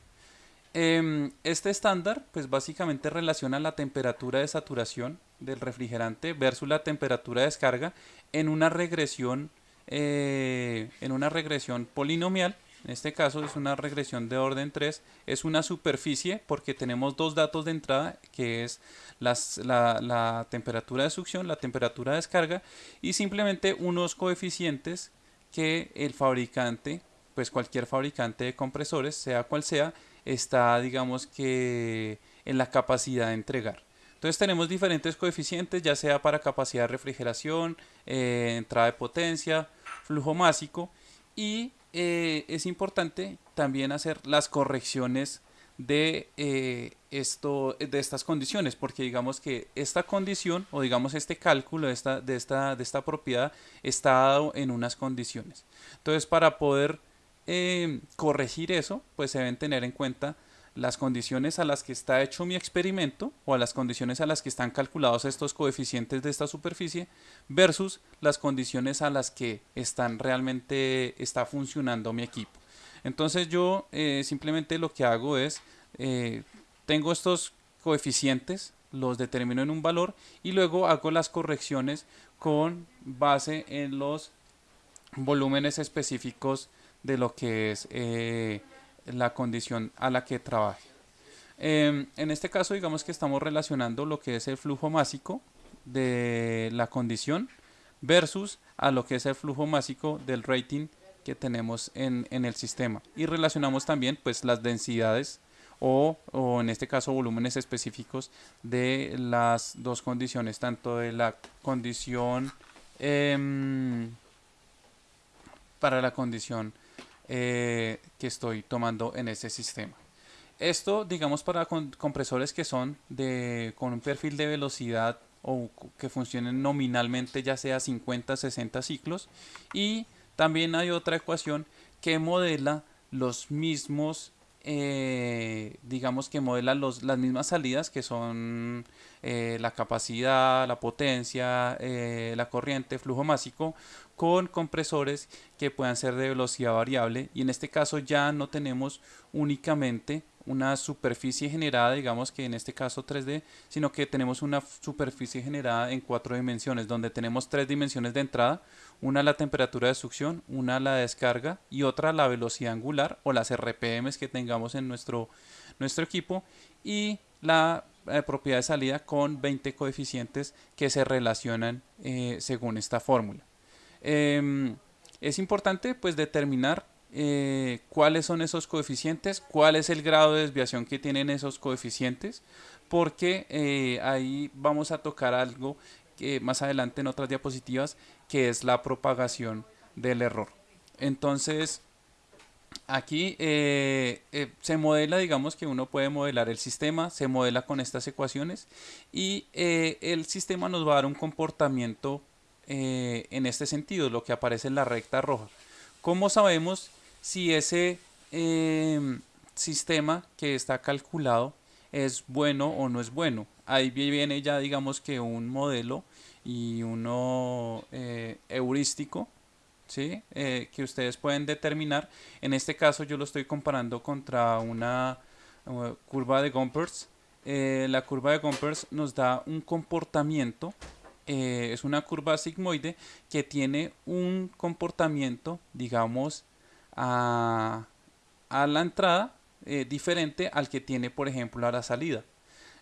Em, este estándar pues básicamente relaciona la temperatura de saturación del refrigerante versus la temperatura de descarga en una regresión, eh, en una regresión polinomial en este caso es una regresión de orden 3, es una superficie porque tenemos dos datos de entrada que es la, la, temperatura de succión, la temperatura de descarga y simplemente unos coeficientes que el fabricante, pues cualquier fabricante de compresores, sea cual sea, está digamos que en la capacidad de entregar. Entonces tenemos diferentes coeficientes, ya sea para capacidad de refrigeración, eh, entrada de potencia, flujo másico y eh, es importante también hacer las correcciones de, eh, esto, de estas condiciones, porque digamos que esta condición o digamos este cálculo de esta, de esta, de esta propiedad está dado en unas condiciones. Entonces para poder corregir eso, pues se deben tener en cuenta las condiciones a las que está hecho mi experimento o a las condiciones a las que están calculados estos coeficientes de esta superficie versus las condiciones a las que están realmente está funcionando mi equipo. Entonces yo eh, simplemente lo que hago es, eh, tengo estos coeficientes, los determino en un valor y luego hago las correcciones con base en los volúmenes específicos de lo que es eh, la condición a la que trabaje. Em, en este caso, digamos que estamos relacionando lo que es el flujo másico de la condición versus a lo que es el flujo másico del rating que tenemos en, el sistema. Y relacionamos también pues las densidades o, en este caso volúmenes específicos de las dos condiciones, tanto de la condición em, para la condición eh, que estoy tomando en este sistema. Esto, digamos, para compresores que son de, con un perfil de velocidad o que funcionen nominalmente ya sea 50, 60 ciclos. Y también hay otra ecuación que modela los mismos, eh, digamos que modela los, las mismas salidas que son eh, la capacidad, la potencia, la corriente, flujo másico con compresores que puedan ser de velocidad variable. Y en este caso ya no tenemos únicamente una superficie generada, digamos que en este caso 3D, sino que tenemos una superficie generada en cuatro dimensiones, donde tenemos tres dimensiones de entrada, una la temperatura de succión, una la descarga y otra la velocidad angular o las RPMs que tengamos en nuestro, nuestro equipo y la eh, propiedad de salida con 20 coeficientes que se relacionan eh, según esta fórmula. Em, es importante pues determinar eh, cuáles son esos coeficientes, cuál es el grado de desviación que tienen esos coeficientes, porque eh, ahí vamos a tocar algo que más adelante en otras diapositivas, que es la propagación del error. Entonces, aquí eh, se modela, digamos que uno puede modelar el sistema, se modela con estas ecuaciones y el sistema nos va a dar un comportamiento en este sentido, lo que aparece en la recta roja. ¿Cómo sabemos si ese em, sistema que está calculado es bueno o no es bueno? Ahí viene ya digamos que un modelo y uno eh, heurístico ¿sí? Eh, que ustedes pueden determinar. En este caso yo lo estoy comparando contra una curva de Gompers. la curva de Gompers nos da un comportamiento eh, es una curva sigmoide que tiene un comportamiento, digamos, a, la entrada eh, diferente al que tiene, por ejemplo, a la salida.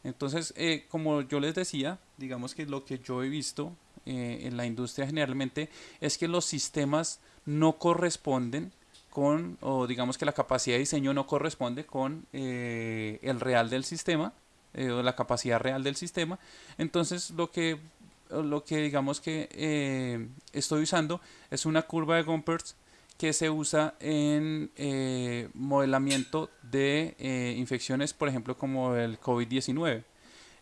Entonces, eh, como yo les decía, digamos que lo que yo he visto en la industria generalmente es que los sistemas no corresponden con, o digamos que la capacidad de diseño no corresponde con el real del sistema, o la capacidad real del sistema. Entonces, lo que lo que digamos que eh, estoy usando es una curva de Gompers que se usa en eh, modelamiento de eh, infecciones, por ejemplo, como el COVID-19.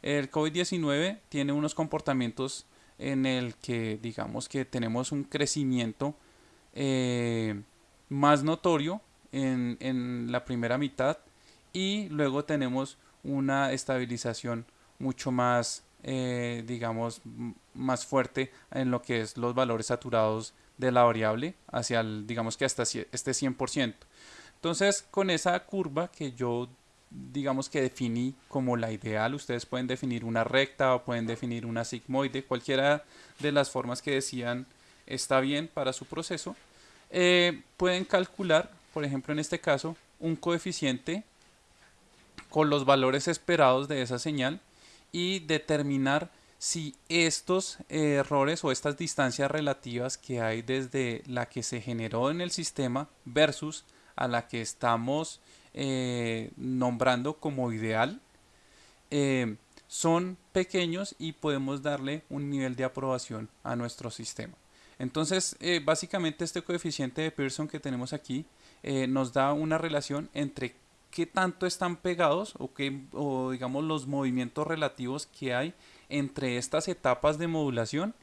El COVID-19 tiene unos comportamientos en el que digamos que tenemos un crecimiento más notorio en, en la primera mitad y luego tenemos una estabilización mucho más eh, digamos, más fuerte en lo que es los valores saturados de la variable hacia el, digamos que hasta este 100%. Entonces, con esa curva que yo digamos que definí como la ideal, ustedes pueden definir una recta o pueden definir una sigmoide, cualquiera de las formas que decían está bien para su proceso, eh, pueden calcular por ejemplo en este caso, un coeficiente con los valores esperados de esa señal y determinar si estos errores o estas distancias relativas que hay desde la que se generó en el sistema versus a la que estamos eh, nombrando como ideal eh, son pequeños y podemos darle un nivel de aprobación a nuestro sistema. Entonces, eh, básicamente este coeficiente de Pearson que tenemos aquí nos da una relación entre qué tanto están pegados o, qué, o digamos los movimientos relativos que hay entre estas etapas de modulación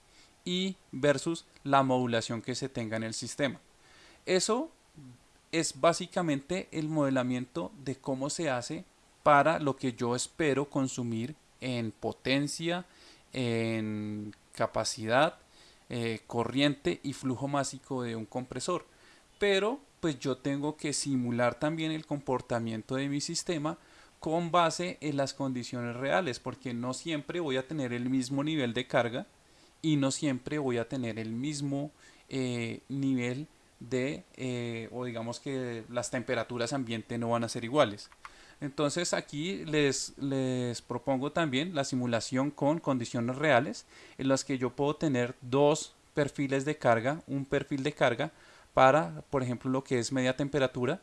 y versus la modulación que se tenga en el sistema. Eso es básicamente el modelamiento de cómo se hace para lo que yo espero consumir en potencia, en capacidad, eh, corriente y flujo másico de un compresor. Pero pues yo tengo que simular también el comportamiento de mi sistema con base en las condiciones reales, porque no siempre voy a tener el mismo nivel de carga y no siempre voy a tener el mismo eh, nivel de, eh, o digamos que las temperaturas ambiente no van a ser iguales. Entonces aquí les, les propongo también la simulación con condiciones reales en las que yo puedo tener dos perfiles de carga, un perfil de carga para, por ejemplo, lo que es media temperatura,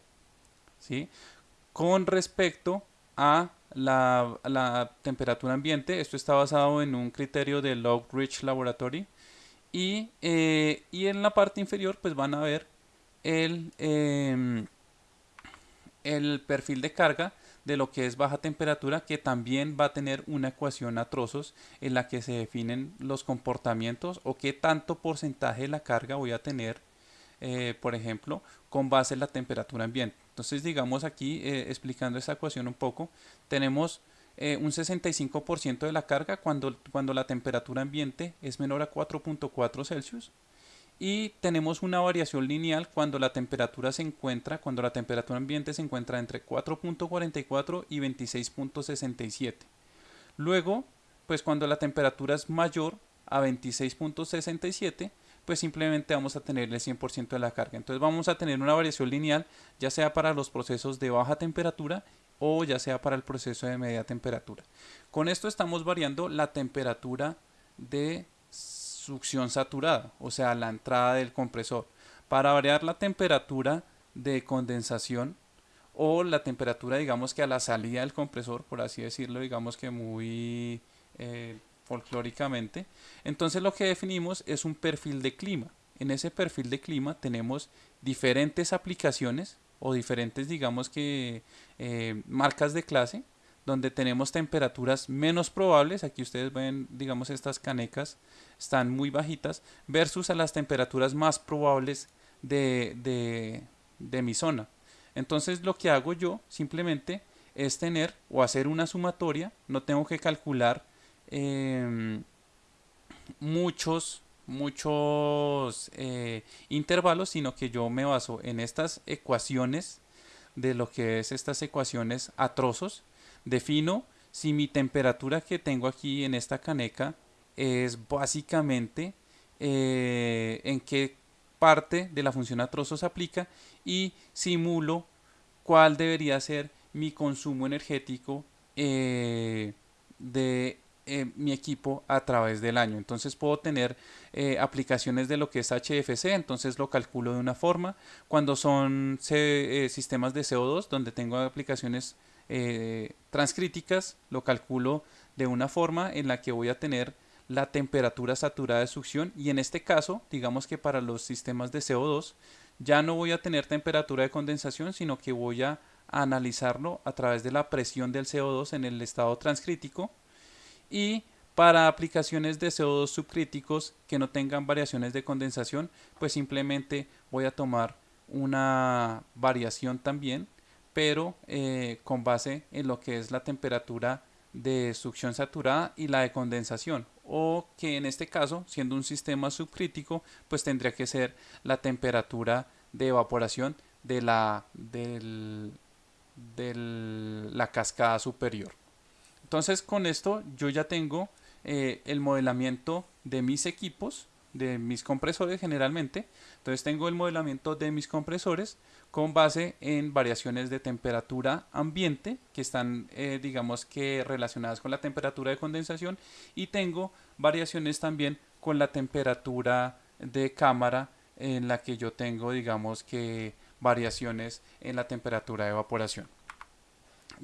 ¿sí? Con respecto a la, temperatura ambiente, esto está basado en un criterio de Log Rich Laboratory, y, eh, y, en la parte inferior pues van a ver el, em, el perfil de carga de lo que es baja temperatura que también va a tener una ecuación a trozos en la que se definen los comportamientos o qué tanto porcentaje de la carga voy a tener eh, por ejemplo, con base en la temperatura ambiente. Entonces, digamos aquí, eh, explicando esta ecuación un poco, tenemos eh, un 65% de la carga cuando, cuando la temperatura ambiente es menor a 4.4 Celsius y tenemos una variación lineal cuando la temperatura se encuentra, cuando la temperatura ambiente se encuentra entre 4.44 y 26.67. Luego, pues cuando la temperatura es mayor a 26.67, pues simplemente vamos a tener el 100% de la carga. Entonces vamos a tener una variación lineal, ya sea para los procesos de baja temperatura o ya sea para el proceso de media temperatura. Con esto estamos variando la temperatura de succión saturada, o sea, la entrada del compresor. Para variar la temperatura de condensación o la temperatura, digamos que a la salida del compresor, por así decirlo, digamos que muy eh, folclóricamente. Entonces lo que definimos es un perfil de clima. En ese perfil de clima tenemos diferentes aplicaciones o diferentes, digamos que, eh, marcas de clase, donde tenemos temperaturas menos probables. Aquí ustedes ven, digamos, estas canecas están muy bajitas, versus a las temperaturas más probables de, de, de mi zona. Entonces lo que hago yo simplemente es tener o hacer una sumatoria, no tengo que calcular Em, muchos muchos eh, intervalos, sino que yo me baso en estas ecuaciones de lo que es estas ecuaciones a trozos. Defino si mi temperatura que tengo aquí en esta caneca es básicamente eh, en qué parte de la función a trozos aplica y simulo cuál debería ser mi consumo energético eh, de eh, mi equipo a través del año. Entonces puedo tener eh, aplicaciones de lo que es HFC, entonces lo calculo de una forma. Cuando son eh, sistemas de CO2, donde tengo aplicaciones transcríticas, lo calculo de una forma en la que voy a tener la temperatura saturada de succión y en este caso, digamos que para los sistemas de CO2, ya no voy a tener temperatura de condensación, sino que voy a analizarlo a través de la presión del CO2 en el estado transcrítico y para aplicaciones de CO2 subcríticos que no tengan variaciones de condensación, pues simplemente voy a tomar una variación también, pero eh, con base en lo que es la temperatura de succión saturada y la de condensación o que en este caso siendo un sistema subcrítico pues tendría que ser la temperatura de evaporación de la, de la cascada superior. Entonces con esto yo ya tengo eh, el modelamiento de mis equipos de mis compresores generalmente. Entonces tengo el modelamiento de mis compresores con base en variaciones de temperatura ambiente que están eh, digamos que relacionadas con la temperatura de condensación y tengo variaciones también con la temperatura de cámara en la que yo tengo digamos que variaciones en la temperatura de evaporación.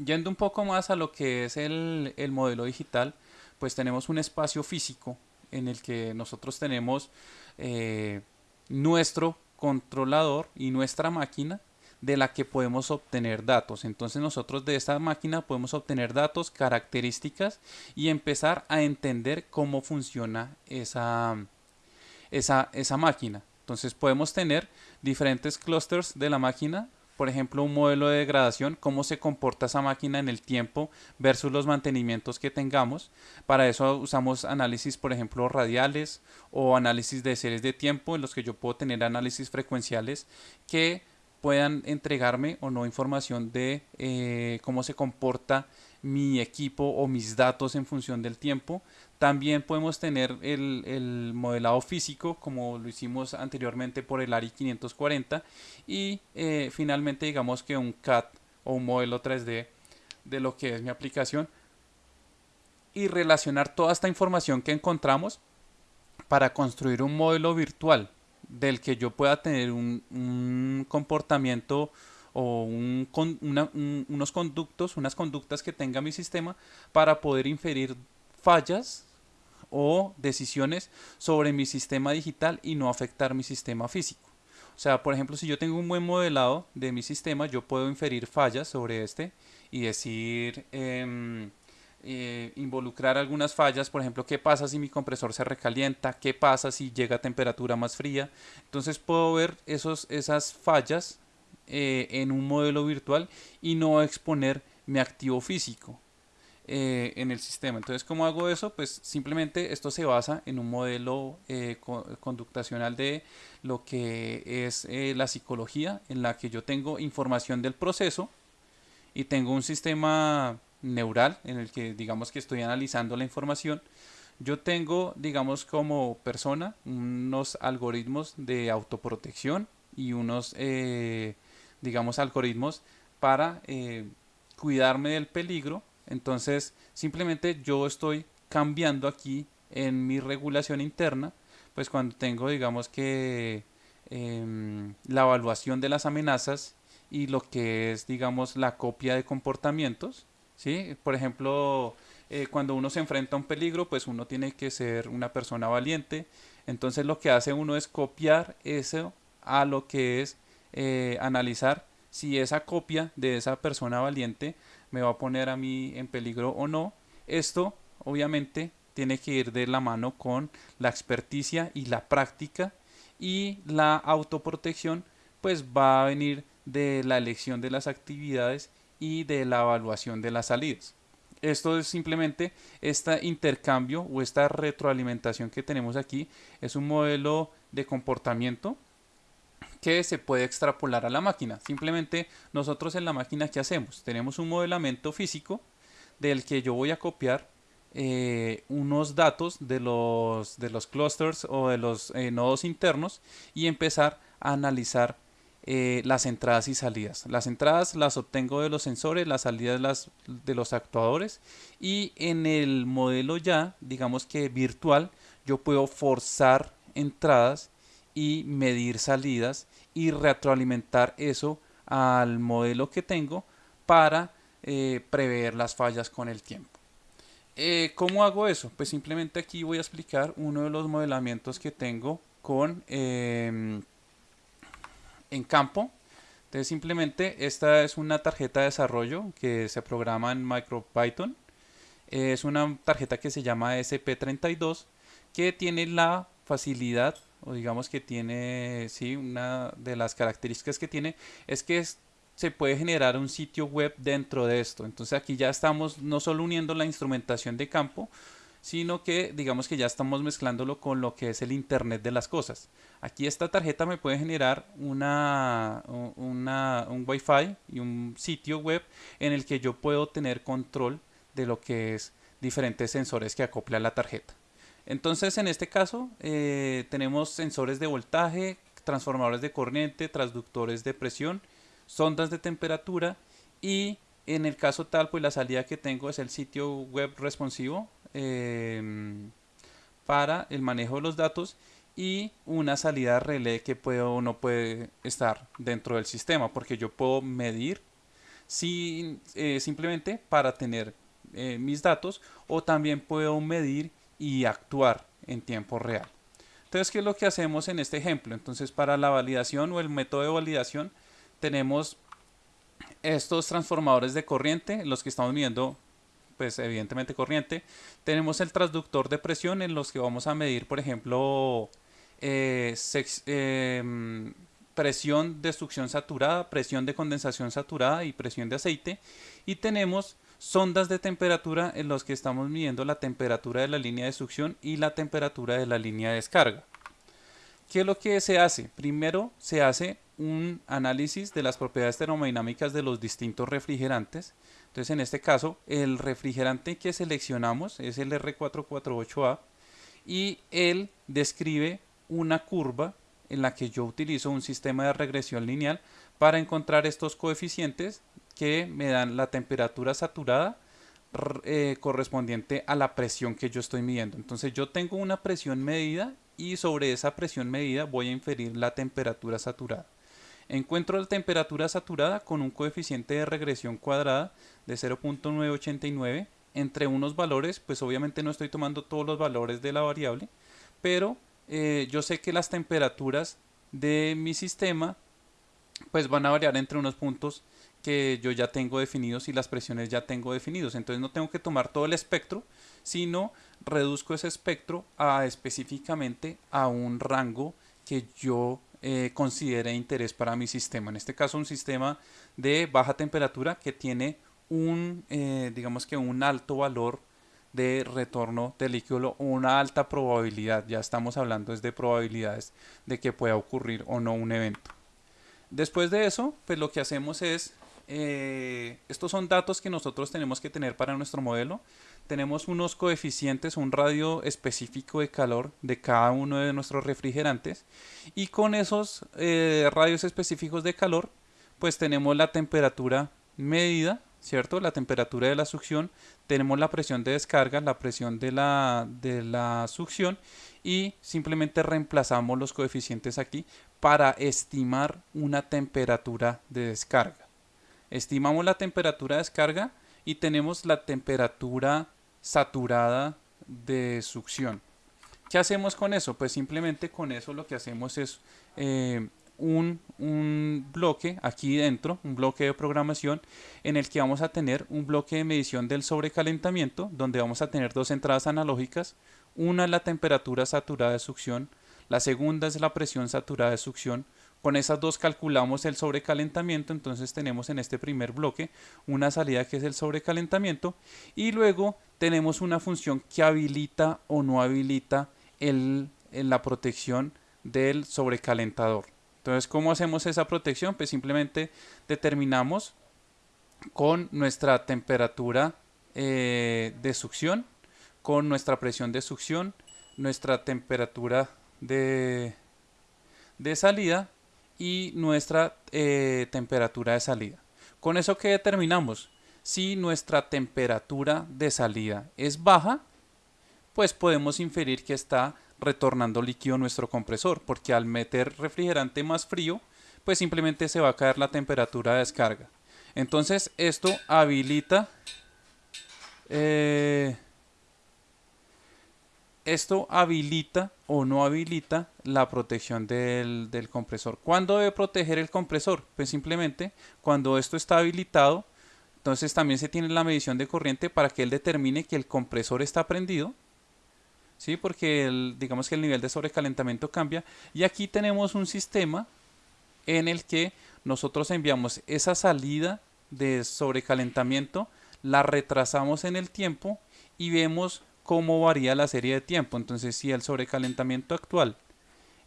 Yendo un poco más a lo que es el, el modelo digital, pues tenemos un espacio físico en el que nosotros tenemos eh, nuestro controlador y nuestra máquina de la que podemos obtener datos. Entonces nosotros de esta máquina podemos obtener datos, características y empezar a entender cómo funciona esa, esa, esa máquina. Entonces podemos tener diferentes clusters de la máquina por ejemplo, un modelo de degradación, cómo se comporta esa máquina en el tiempo versus los mantenimientos que tengamos. Para eso usamos análisis, por ejemplo, radiales o análisis de series de tiempo en los que yo puedo tener análisis frecuenciales que puedan entregarme o no información de eh, cómo se comporta mi equipo o mis datos en función del tiempo. También podemos tener el, modelado físico como lo hicimos anteriormente por el ARI 540 y eh, finalmente digamos que un CAD o un modelo 3D de lo que es mi aplicación y relacionar toda esta información que encontramos para construir un modelo virtual del que yo pueda tener un, comportamiento o unos conductos, unas conductas que tenga mi sistema para poder inferir fallas o decisiones sobre mi sistema digital y no afectar mi sistema físico. O sea, por ejemplo, si yo tengo un buen modelado de mi sistema, yo puedo inferir fallas sobre este y decir, em, eh, involucrar algunas fallas, por ejemplo, qué pasa si mi compresor se recalienta, qué pasa si llega a temperatura más fría. Entonces puedo ver esos, esas fallas eh, en un modelo virtual y no exponer mi activo físico. Eh, en el sistema. Entonces, ¿cómo hago eso? Pues simplemente esto se basa en un modelo eh, conductacional de lo que es la psicología, en la que yo tengo información del proceso y tengo un sistema neural en el que digamos que estoy analizando la información. Yo tengo, digamos, como persona unos algoritmos de autoprotección y unos, digamos, algoritmos para cuidarme del peligro entonces, simplemente yo estoy cambiando aquí en mi regulación interna, pues cuando tengo, digamos que em, la evaluación de las amenazas y lo que es, digamos, la copia de comportamientos, ¿sí? Por ejemplo, eh, cuando uno se enfrenta a un peligro, pues uno tiene que ser una persona valiente. Entonces lo que hace uno es copiar eso a lo que es eh, analizar si esa copia de esa persona valiente me va a poner a mí en peligro o no. Esto obviamente tiene que ir de la mano con la experticia y la práctica y la autoprotección pues va a venir de la elección de las actividades y de la evaluación de las salidas. Esto es simplemente este intercambio o esta retroalimentación que tenemos aquí es un modelo de comportamiento que se puede extrapolar a la máquina. Simplemente nosotros en la máquina, ¿qué hacemos? Tenemos un modelamiento físico del que yo voy a copiar eh, unos datos de los, de los clusters o de los eh, nodos internos y empezar a analizar eh, las entradas y salidas. Las entradas las obtengo de los sensores, las salidas las, de los actuadores y en el modelo ya, digamos que virtual, yo puedo forzar entradas y medir salidas y retroalimentar eso al modelo que tengo para eh, prever las fallas con el tiempo. Eh, ¿Cómo hago eso? Pues simplemente aquí voy a explicar uno de los modelamientos que tengo con em, en campo. Entonces simplemente esta es una tarjeta de desarrollo que se programa en MicroPython. Es una tarjeta que se llama SP32 que tiene la facilidad o digamos que tiene, sí, una de las características que tiene es que se puede generar un sitio web dentro de esto. Entonces aquí ya estamos no solo uniendo la instrumentación de campo, sino que digamos que ya estamos mezclándolo con lo que es el Internet de las cosas. Aquí esta tarjeta me puede generar una, un Wi-Fi y un sitio web en el que yo puedo tener control de lo que es diferentes sensores que acopla la tarjeta. Entonces en este caso eh, tenemos sensores de voltaje, transformadores de corriente, transductores de presión, sondas de temperatura y en el caso tal pues la salida que tengo es el sitio web responsivo em, para el manejo de los datos y una salida relé que puede o no puede estar dentro del sistema porque yo puedo medir sin, eh, simplemente para tener eh, mis datos o también puedo medir y actuar en tiempo real. Entonces, ¿qué es lo que hacemos en este ejemplo? Entonces, para la validación o el método de validación, tenemos estos transformadores de corriente, los que estamos viendo, pues evidentemente corriente. Tenemos el transductor de presión en los que vamos a medir, por ejemplo, eh, em, presión de succión saturada, presión de condensación saturada y presión de aceite. Y tenemos sondas de temperatura en los que estamos midiendo la temperatura de la línea de succión y la temperatura de la línea de descarga. ¿Qué es lo que se hace? Primero se hace un análisis de las propiedades termodinámicas de los distintos refrigerantes. Entonces en este caso el refrigerante que seleccionamos es el R448A y él describe una curva en la que yo utilizo un sistema de regresión lineal para encontrar estos coeficientes que me dan la temperatura saturada eh, correspondiente a la presión que yo estoy midiendo. Entonces yo tengo una presión medida y sobre esa presión medida voy a inferir la temperatura saturada. Encuentro la temperatura saturada con un coeficiente de regresión cuadrada de 0.989 entre unos valores, pues obviamente no estoy tomando todos los valores de la variable, pero eh, yo sé que las temperaturas de mi sistema pues van a variar entre unos puntos que yo ya tengo definidos y las presiones ya tengo definidos. Entonces no tengo que tomar todo el espectro, sino reduzco ese espectro a específicamente a un rango que yo eh, considere interés para mi sistema. En este caso un sistema de baja temperatura que tiene un, eh, digamos que un alto valor de retorno de líquido o una alta probabilidad. Ya estamos hablando es de probabilidades de que pueda ocurrir o no un evento. Después de eso, pues lo que hacemos es eh, estos son datos que nosotros tenemos que tener para nuestro modelo. Tenemos unos coeficientes, un radio específico de calor de cada uno de nuestros refrigerantes y con esos eh, radios específicos de calor pues tenemos la temperatura medida, ¿cierto? La temperatura de la succión, tenemos la presión de descarga, la presión de la, de la succión y simplemente reemplazamos los coeficientes aquí para estimar una temperatura de descarga estimamos la temperatura de descarga y tenemos la temperatura saturada de succión. ¿Qué hacemos con eso? Pues simplemente con eso lo que hacemos es eh, un, un, bloque aquí dentro, un bloque de programación en el que vamos a tener un bloque de medición del sobrecalentamiento donde vamos a tener dos entradas analógicas. Una es la temperatura saturada de succión, la segunda es la presión saturada de succión con esas dos calculamos el sobrecalentamiento, entonces tenemos en este primer bloque una salida que es el sobrecalentamiento y luego tenemos una función que habilita o no habilita la protección del sobrecalentador. Entonces, ¿cómo hacemos esa protección? Pues simplemente determinamos con nuestra temperatura eh, de succión, con nuestra presión de succión, nuestra temperatura de salida y nuestra eh, temperatura de salida. Con eso que determinamos, si nuestra temperatura de salida es baja, pues podemos inferir que está retornando líquido nuestro compresor, porque al meter refrigerante más frío, pues simplemente se va a caer la temperatura de descarga. Entonces esto habilita eh, esto habilita o no habilita la protección del, compresor. ¿Cuándo debe proteger el compresor? Pues simplemente cuando esto está habilitado, entonces también se tiene la medición de corriente para que él determine que el compresor está prendido. ¿Sí? Porque digamos que el nivel de sobrecalentamiento cambia. Y aquí tenemos un sistema en el que nosotros enviamos esa salida de sobrecalentamiento, la retrasamos en el tiempo y vemos cómo varía la serie de tiempo. Entonces, si el sobrecalentamiento actual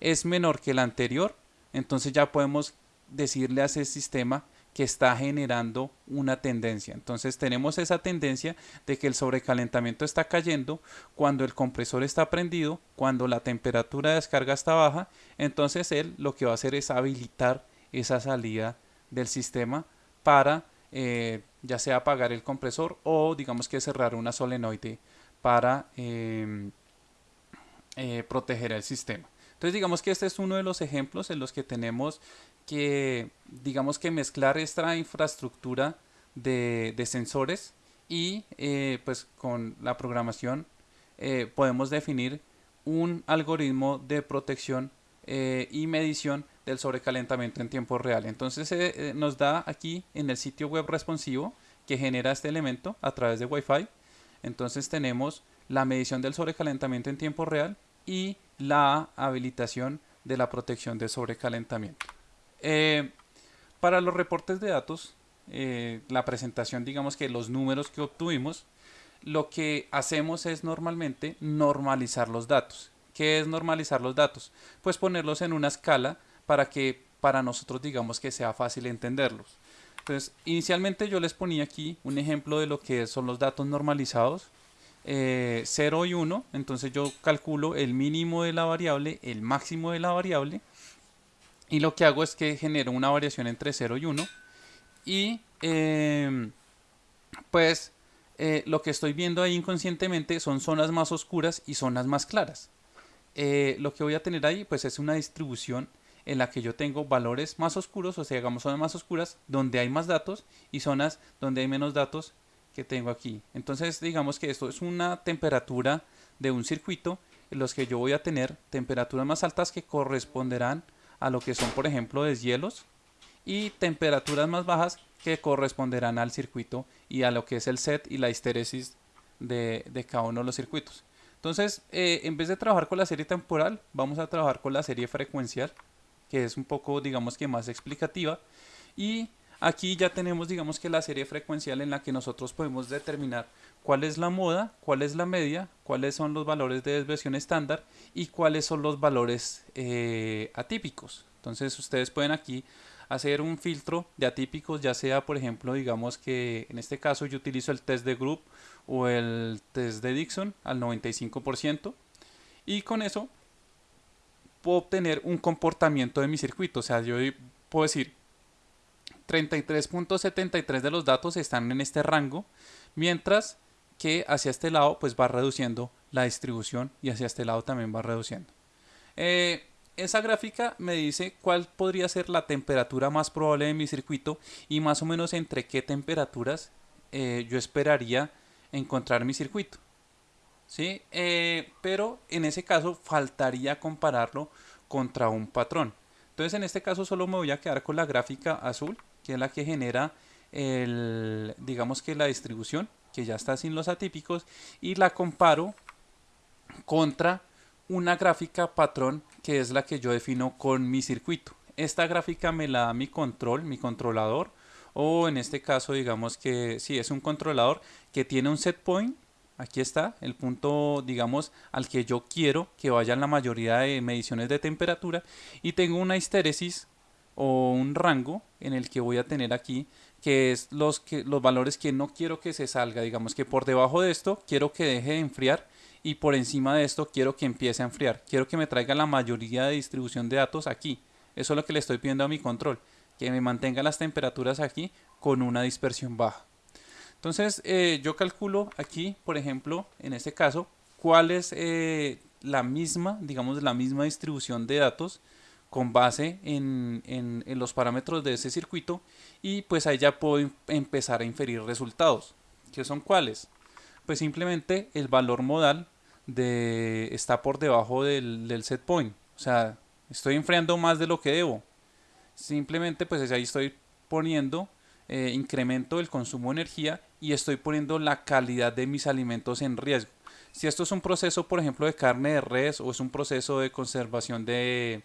es menor que el anterior, entonces ya podemos decirle a ese sistema que está generando una tendencia. Entonces tenemos esa tendencia de que el sobrecalentamiento está cayendo cuando el compresor está prendido, cuando la temperatura de descarga está baja, entonces él lo que va a hacer es habilitar esa salida del sistema para eh, ya sea apagar el compresor o digamos que cerrar una solenoide para em, eh, proteger el sistema. Entonces digamos que este es uno de los ejemplos en los que tenemos que, digamos que mezclar esta infraestructura de, sensores y eh, pues con la programación eh, podemos definir un algoritmo de protección y medición del sobrecalentamiento en tiempo real. Entonces nos da aquí en el sitio web responsivo que genera este elemento a través de Wi-Fi. Entonces tenemos la medición del sobrecalentamiento en tiempo real y la habilitación de la protección de sobrecalentamiento. Eh, para los reportes de datos, eh, la presentación, digamos que los números que obtuvimos, lo que hacemos es normalmente normalizar los datos. ¿Qué es normalizar los datos? Pues ponerlos en una escala para que para nosotros digamos que sea fácil entenderlos. Entonces, inicialmente yo les ponía aquí un ejemplo de lo que son los datos normalizados. 0 eh, y 1, entonces yo calculo el mínimo de la variable, el máximo de la variable y lo que hago es que genero una variación entre 0 y 1 y em, pues eh, lo que estoy viendo ahí inconscientemente son zonas más oscuras y zonas más claras. Eh, lo que voy a tener ahí pues es una distribución en la que yo tengo valores más oscuros, o sea, digamos zonas más oscuras donde hay más datos y zonas donde hay menos datos que tengo aquí. Entonces digamos que esto es una temperatura de un circuito en los que yo voy a tener temperaturas más altas que corresponderán a lo que son por ejemplo deshielos y temperaturas más bajas que corresponderán al circuito y a lo que es el set y la histéresis de, cada uno de los circuitos. Entonces, eh, en vez de trabajar con la serie temporal, vamos a trabajar con la serie frecuencial, que es un poco, digamos que más explicativa. Y aquí ya tenemos, digamos que la serie frecuencial en la que nosotros podemos determinar cuál es la moda, cuál es la media, cuáles son los valores de desviación estándar y cuáles son los valores eh, atípicos. Entonces ustedes pueden aquí hacer un filtro de atípicos, ya sea por ejemplo, digamos que en este caso yo utilizo el test de group o el test de Dixon al 95% y con eso obtener un comportamiento de mi circuito, o sea, yo puedo decir 33.73 de los datos están en este rango, mientras que hacia este lado pues va reduciendo la distribución y hacia este lado también va reduciendo. Eh, esa gráfica me dice cuál podría ser la temperatura más probable de mi circuito y más o menos entre qué temperaturas eh, yo esperaría encontrar mi circuito. ¿Sí? Eh, pero en ese caso faltaría compararlo contra un patrón. Entonces en este caso solo me voy a quedar con la gráfica azul, que es la que genera el, digamos que la distribución que ya está sin los atípicos, y la comparo contra una gráfica patrón que es la que yo defino con mi circuito. Esta gráfica me la da mi control, mi controlador, o en este caso digamos que si es un controlador que tiene un set point, aquí está el punto digamos al que yo quiero que vayan la mayoría de mediciones de temperatura y tengo una histéresis o un rango en el que voy a tener aquí que es los, que, los valores que no quiero que se salga. Digamos que por debajo de esto quiero que deje de enfriar y por encima de esto quiero que empiece a enfriar. Quiero que me traiga la mayoría de distribución de datos aquí. Eso es lo que le estoy pidiendo a mi control, que me mantenga las temperaturas aquí con una dispersión baja. Entonces eh, yo calculo aquí, por ejemplo, en este caso, cuál es eh, la misma, digamos, la misma distribución de datos con base en, los parámetros de ese circuito y pues ahí ya puedo em, empezar a inferir resultados. ¿Qué son cuáles? Pues simplemente el valor modal de, está por debajo del, del set point. O sea, estoy enfriando más de lo que debo. Simplemente pues ahí estoy poniendo eh, incremento del consumo de energía y estoy poniendo la calidad de mis alimentos en riesgo. Si esto es un proceso, por ejemplo, de carne de res o es un proceso de conservación de,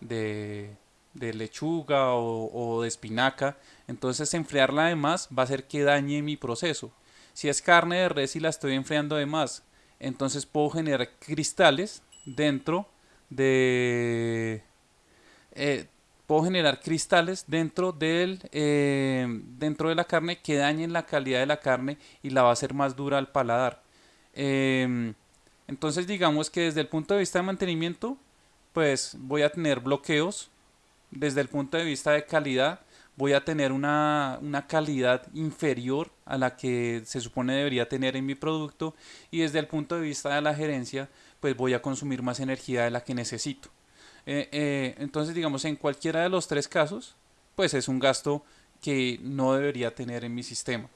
de, lechuga o, de espinaca, entonces enfriarla de más va a hacer que dañe mi proceso. Si es carne de res y la estoy enfriando de más, entonces puedo generar cristales dentro de... Eh, puedo generar cristales dentro, del, eh, dentro de la carne que dañen la calidad de la carne y la va a hacer más dura al paladar. Em, entonces digamos que desde el punto de vista de mantenimiento, pues voy a tener bloqueos. Desde el punto de vista de calidad, voy a tener una, calidad inferior a la que se supone debería tener en mi producto y desde el punto de vista de la gerencia pues voy a consumir más energía de la que necesito. Eh, eh, entonces digamos en cualquiera de los tres casos pues es un gasto que no debería tener en mi sistema.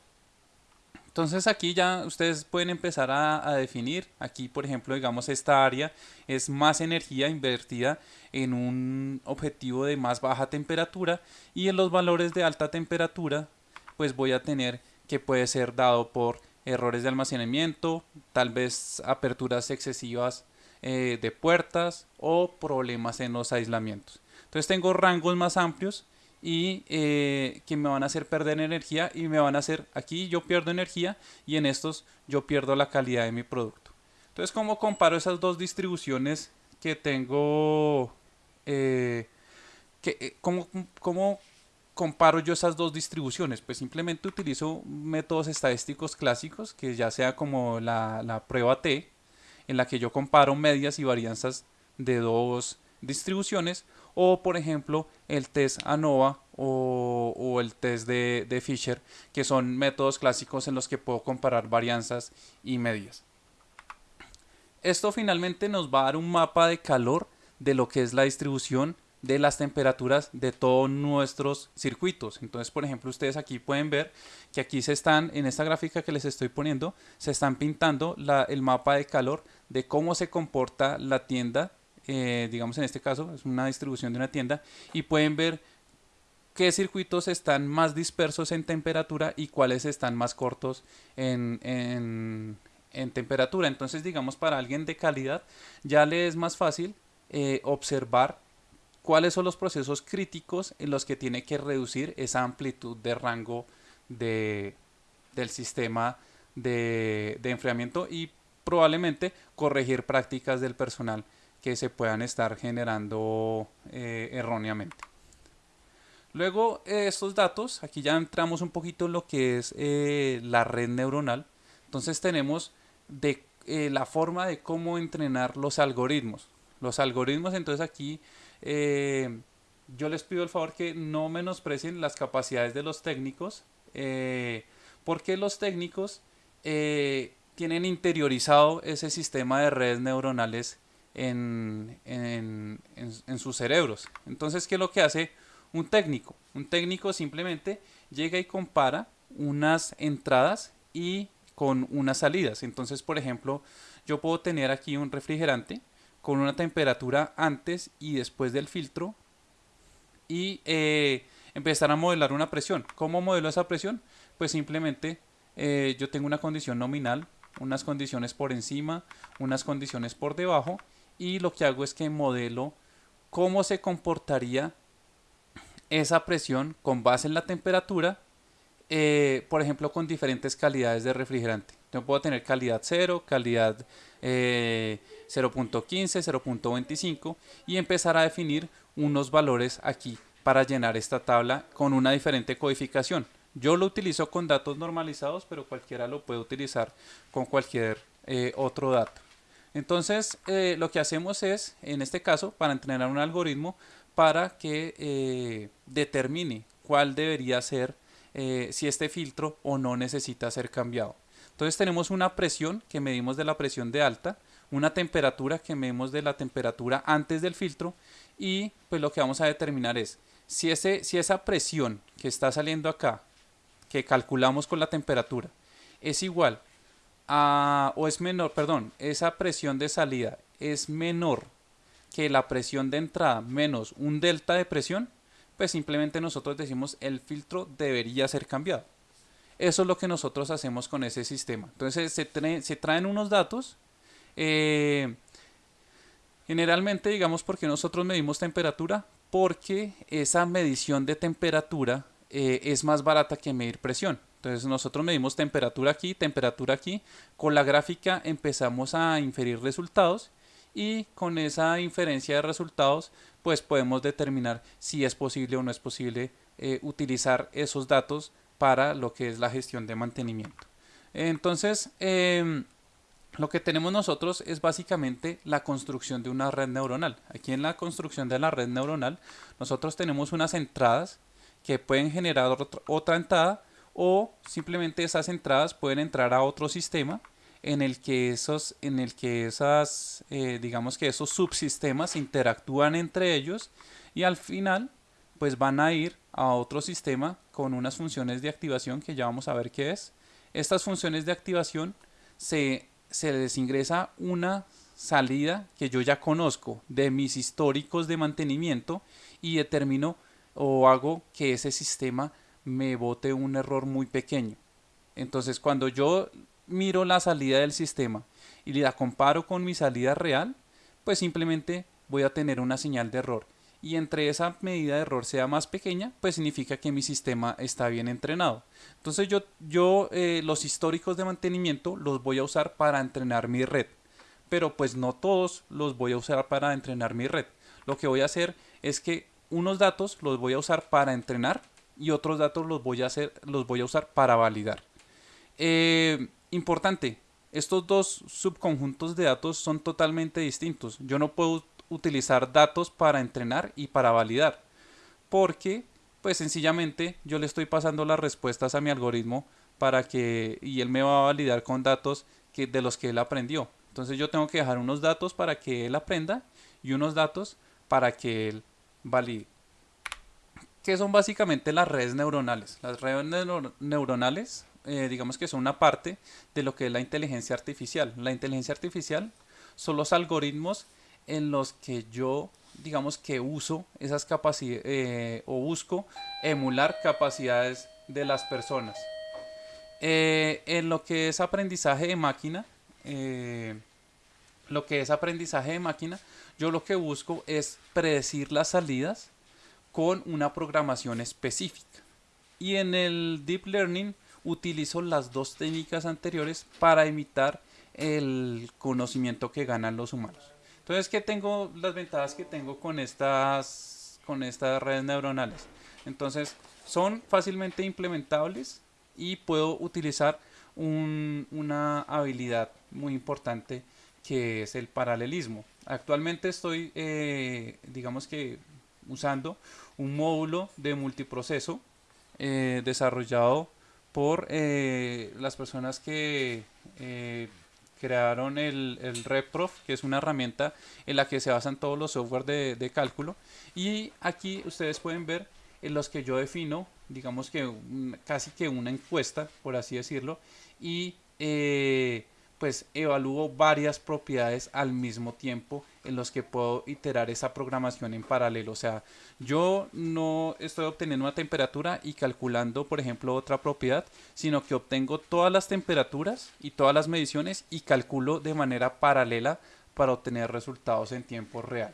Entonces aquí ya ustedes pueden empezar a, definir, aquí por ejemplo digamos esta área es más energía invertida en un objetivo de más baja temperatura y en los valores de alta temperatura pues voy a tener que puede ser dado por errores de almacenamiento, tal vez aperturas excesivas eh, de puertas o problemas en los aislamientos. Entonces tengo rangos más amplios y eh, que me van a hacer perder energía y me van a hacer, aquí yo pierdo energía y en estos yo pierdo la calidad de mi producto. Entonces, ¿cómo comparo esas dos distribuciones que tengo? Eh, que, ¿cómo, ¿Cómo comparo yo esas dos distribuciones? Pues simplemente utilizo métodos estadísticos clásicos, que ya sea como la prueba T, en la que yo comparo medias y varianzas de dos distribuciones, o por ejemplo el test ANOVA o, el test de, Fisher, que son métodos clásicos en los que puedo comparar varianzas y medias. Esto finalmente nos va a dar un mapa de calor de lo que es la distribución de las temperaturas de todos nuestros circuitos. Entonces, por ejemplo, ustedes aquí pueden ver que aquí se están, en esta gráfica que les estoy poniendo, se están pintando el mapa de calor de cómo se comporta la tienda eh, digamos en este caso es una distribución de una tienda y pueden ver qué circuitos están más dispersos en temperatura y cuáles están más cortos en, en, temperatura. Entonces digamos para alguien de calidad ya le es más fácil eh, observar cuáles son los procesos críticos en los que tiene que reducir esa amplitud de rango de, del sistema de, de enfriamiento y probablemente corregir prácticas del personal que se puedan estar generando eh, erróneamente. Luego eh, estos datos, aquí ya entramos un poquito en lo que es eh, la red neuronal. Entonces tenemos de la forma de cómo entrenar los algoritmos. Los algoritmos, entonces aquí yo les pido el favor que no menosprecien las capacidades de los técnicos, porque los técnicos tienen interiorizado ese sistema de redes neuronales en, en, en, sus cerebros. Entonces, ¿qué es lo que hace un técnico? Un técnico simplemente llega y compara unas entradas y con unas salidas. Entonces, por ejemplo, yo puedo tener aquí un refrigerante con una temperatura antes y después del filtro y eh, empezar a modelar una presión. ¿Cómo modelo esa presión? Pues simplemente eh, yo tengo una condición nominal, unas condiciones por encima, unas condiciones por debajo y lo que hago es que modelo cómo se comportaría esa presión con base en la temperatura, eh, por ejemplo, con diferentes calidades de refrigerante. Yo puedo tener calidad 0, calidad 0.15, eh, 0.25 y empezar a definir unos valores aquí para llenar esta tabla con una diferente codificación. Yo lo utilizo con datos normalizados, pero cualquiera lo puede utilizar con cualquier eh, otro dato. Entonces, eh, lo que hacemos es, en este caso, para entrenar un algoritmo para que eh, determine cuál debería ser, si este filtro o no necesita ser cambiado. Entonces tenemos una presión que medimos de la presión de alta, una temperatura que medimos de la temperatura antes del filtro y pues lo que vamos a determinar es si, ese, si esa presión que está saliendo acá, que calculamos con la temperatura, es igual o es menor, perdón, esa presión de salida es menor que la presión de entrada menos un delta de presión, pues simplemente nosotros decimos el filtro debería ser cambiado. Eso es lo que nosotros hacemos con ese sistema. Entonces se, se traen unos datos. Eh, generalmente, digamos, porque nosotros medimos temperatura, porque esa medición de temperatura eh, es más barata que medir presión. Entonces nosotros medimos temperatura aquí, temperatura aquí. Con la gráfica empezamos a inferir resultados y con esa inferencia de resultados pues podemos determinar si es posible o no es posible eh, utilizar esos datos para lo que es la gestión de mantenimiento. Entonces, em, lo que tenemos nosotros es básicamente la construcción de una red neuronal. Aquí en la construcción de la red neuronal, nosotros tenemos unas entradas que pueden generar otra entrada o simplemente esas entradas pueden entrar a otro sistema en el que esos, en el que esas, eh, digamos que esos subsistemas interactúan entre ellos y al final pues van a ir a otro sistema con unas funciones de activación que ya vamos a ver qué es. Estas funciones de activación se, se les ingresa una salida que yo ya conozco de mis históricos de mantenimiento y determino o hago que ese sistema me bote un error muy pequeño. Entonces cuando yo miro la salida del sistema y la comparo con mi salida real, pues simplemente voy a tener una señal de error. Y entre esa medida de error sea más pequeña, pues significa que mi sistema está bien entrenado. Entonces yo, yo eh, los históricos de mantenimiento los voy a usar para entrenar mi red. Pero pues no todos los voy a usar para entrenar mi red. Lo que voy a hacer es que unos datos los voy a usar para entrenar y otros datos los voy a, hacer, los voy a usar para validar. Eh, importante, estos dos subconjuntos de datos son totalmente distintos. Yo no puedo utilizar datos para entrenar y para validar, porque pues sencillamente yo le estoy pasando las respuestas a mi algoritmo para que y él me va a validar con datos que, de los que él aprendió. Entonces yo tengo que dejar unos datos para que él aprenda y unos datos para que él valide. ¿Qué son básicamente las redes neuronales? Las redes neuronales eh, digamos que son una parte de lo que es la inteligencia artificial. La inteligencia artificial son los algoritmos en los que yo digamos que uso esas capacidades eh, o busco emular capacidades de las personas. Eh, en lo que es aprendizaje de máquina, lo que es aprendizaje de máquina, yo lo que busco es predecir las salidas con una programación específica. Y en el deep learning utilizo las dos técnicas anteriores para imitar el conocimiento que ganan los humanos. Entonces, ¿qué tengo? Las ventajas que tengo con estas, con estas redes neuronales. Entonces, son fácilmente implementables y puedo utilizar una habilidad muy importante que es el paralelismo. Actualmente estoy, eh, digamos que, usando un módulo de multiproceso eh, desarrollado por eh, las personas que eh, crearon el, el que es una herramienta en la que se basan todos los software de, cálculo. Y aquí ustedes pueden ver en los que yo defino, digamos que casi que una encuesta, por así decirlo, y eh, pues evalúo varias propiedades al mismo tiempo en los que puedo iterar esa programación en paralelo. O sea, yo no estoy obteniendo una temperatura y calculando, por ejemplo, otra propiedad, sino que obtengo todas las temperaturas y todas las mediciones y calculo de manera paralela para obtener resultados en tiempo real.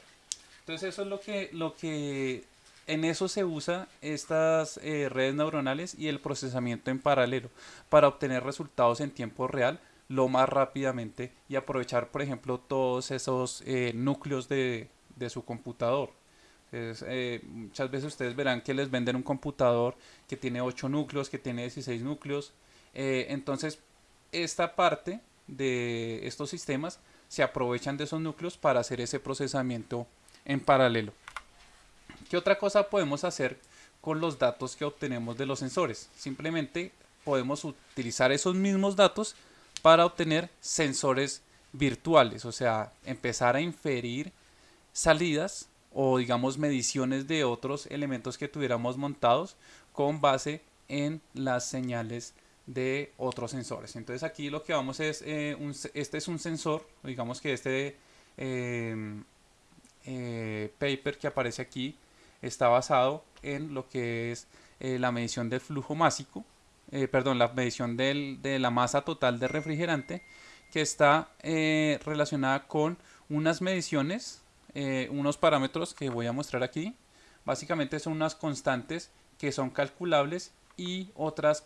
Entonces eso es lo que, lo que en eso se usa estas eh, redes neuronales y el procesamiento en paralelo para obtener resultados en tiempo real lo más rápidamente y aprovechar, por ejemplo, todos esos eh, núcleos de, su computador. Eh, muchas veces ustedes verán que les venden un computador que tiene 8 núcleos, que tiene 16 núcleos. Eh, entonces, esta parte de estos sistemas se aprovechan de esos núcleos para hacer ese procesamiento en paralelo. ¿Qué otra cosa podemos hacer con los datos que obtenemos de los sensores? Simplemente podemos utilizar esos mismos datos para obtener sensores virtuales, o sea, empezar a inferir salidas o digamos mediciones de otros elementos que tuviéramos montados con base en las señales de otros sensores. Entonces aquí lo que vamos es, eh, este es un sensor, digamos que este em, eh, paper que aparece aquí está basado en lo que es eh, la medición del flujo másico eh, perdón, la medición de la masa total de refrigerante que está eh, relacionada con unas mediciones, eh, unos parámetros que voy a mostrar aquí. Básicamente son unas constantes que son calculables y otras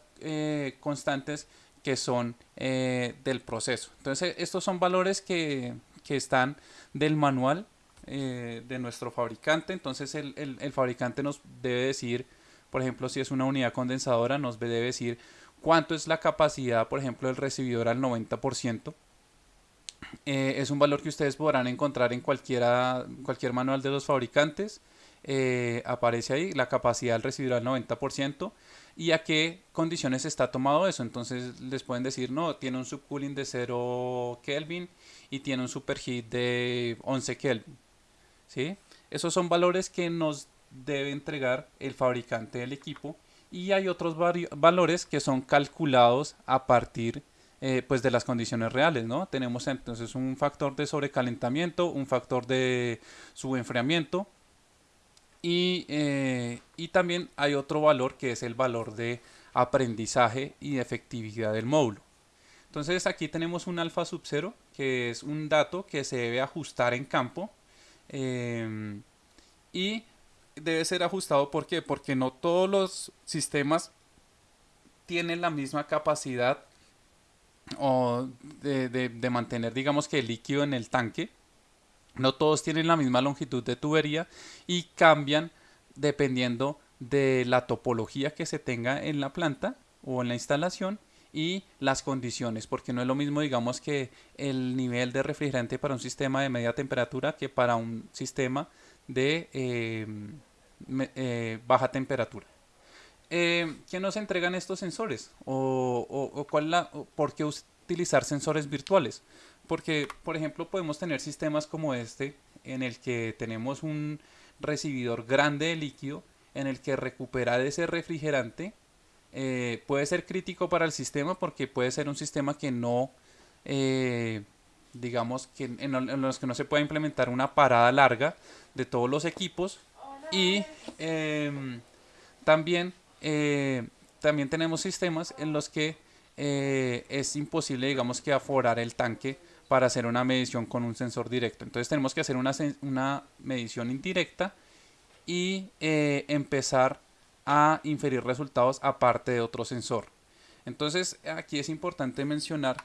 constantes que son del proceso. Entonces estos son valores que, que están del manual de nuestro fabricante. Entonces el, el, fabricante nos debe decir, por ejemplo, si es una unidad condensadora, nos debe decir cuánto es la capacidad, por ejemplo, del recibidor al 90%. Eh, es un valor que ustedes podrán encontrar en cualquiera, cualquier manual de los fabricantes. Eh, aparece ahí la capacidad del recibidor al 90% y a qué condiciones está tomado eso. Entonces les pueden decir, no, tiene un subcooling de 0 Kelvin y tiene un superheat de 11 Kelvin. ¿sí? Esos son valores que nos debe entregar el fabricante del equipo y hay otros valores que son calculados a partir eh, pues de las condiciones reales, ¿no? Tenemos entonces un factor de sobrecalentamiento, un factor de subenfriamiento y, eh, y también hay otro valor que es el valor de aprendizaje y efectividad del módulo. Entonces aquí tenemos un alfa sub 0 que es un dato que se debe ajustar en campo em, y debe ser ajustado porque no todos los sistemas tienen la misma capacidad o de, de mantener digamos que el líquido en el tanque. No todos tienen la misma longitud de tubería y cambian dependiendo de la topología que se tenga en la planta o en la instalación y las condiciones, porque no es lo mismo, digamos, que el nivel de refrigerante para un sistema de media temperatura que para un sistema de eh, eh, baja temperatura. Eh, ¿Qué nos entregan estos sensores? ¿O, o, cuál la, por qué utilizar sensores virtuales? Porque, por ejemplo, podemos tener sistemas como este, en el que tenemos un recibidor grande de líquido, en el que recuperar ese refrigerante eh, puede ser crítico para el sistema porque puede ser un sistema que no, eh, digamos, que en, los que no se puede implementar una parada larga de todos los equipos. Y em, también, eh, también tenemos sistemas en los que es imposible, digamos, que aforar el tanque para hacer una medición con un sensor directo. Entonces tenemos que hacer una, una medición indirecta y eh, empezar a inferir resultados aparte de otro sensor. Entonces aquí es importante mencionar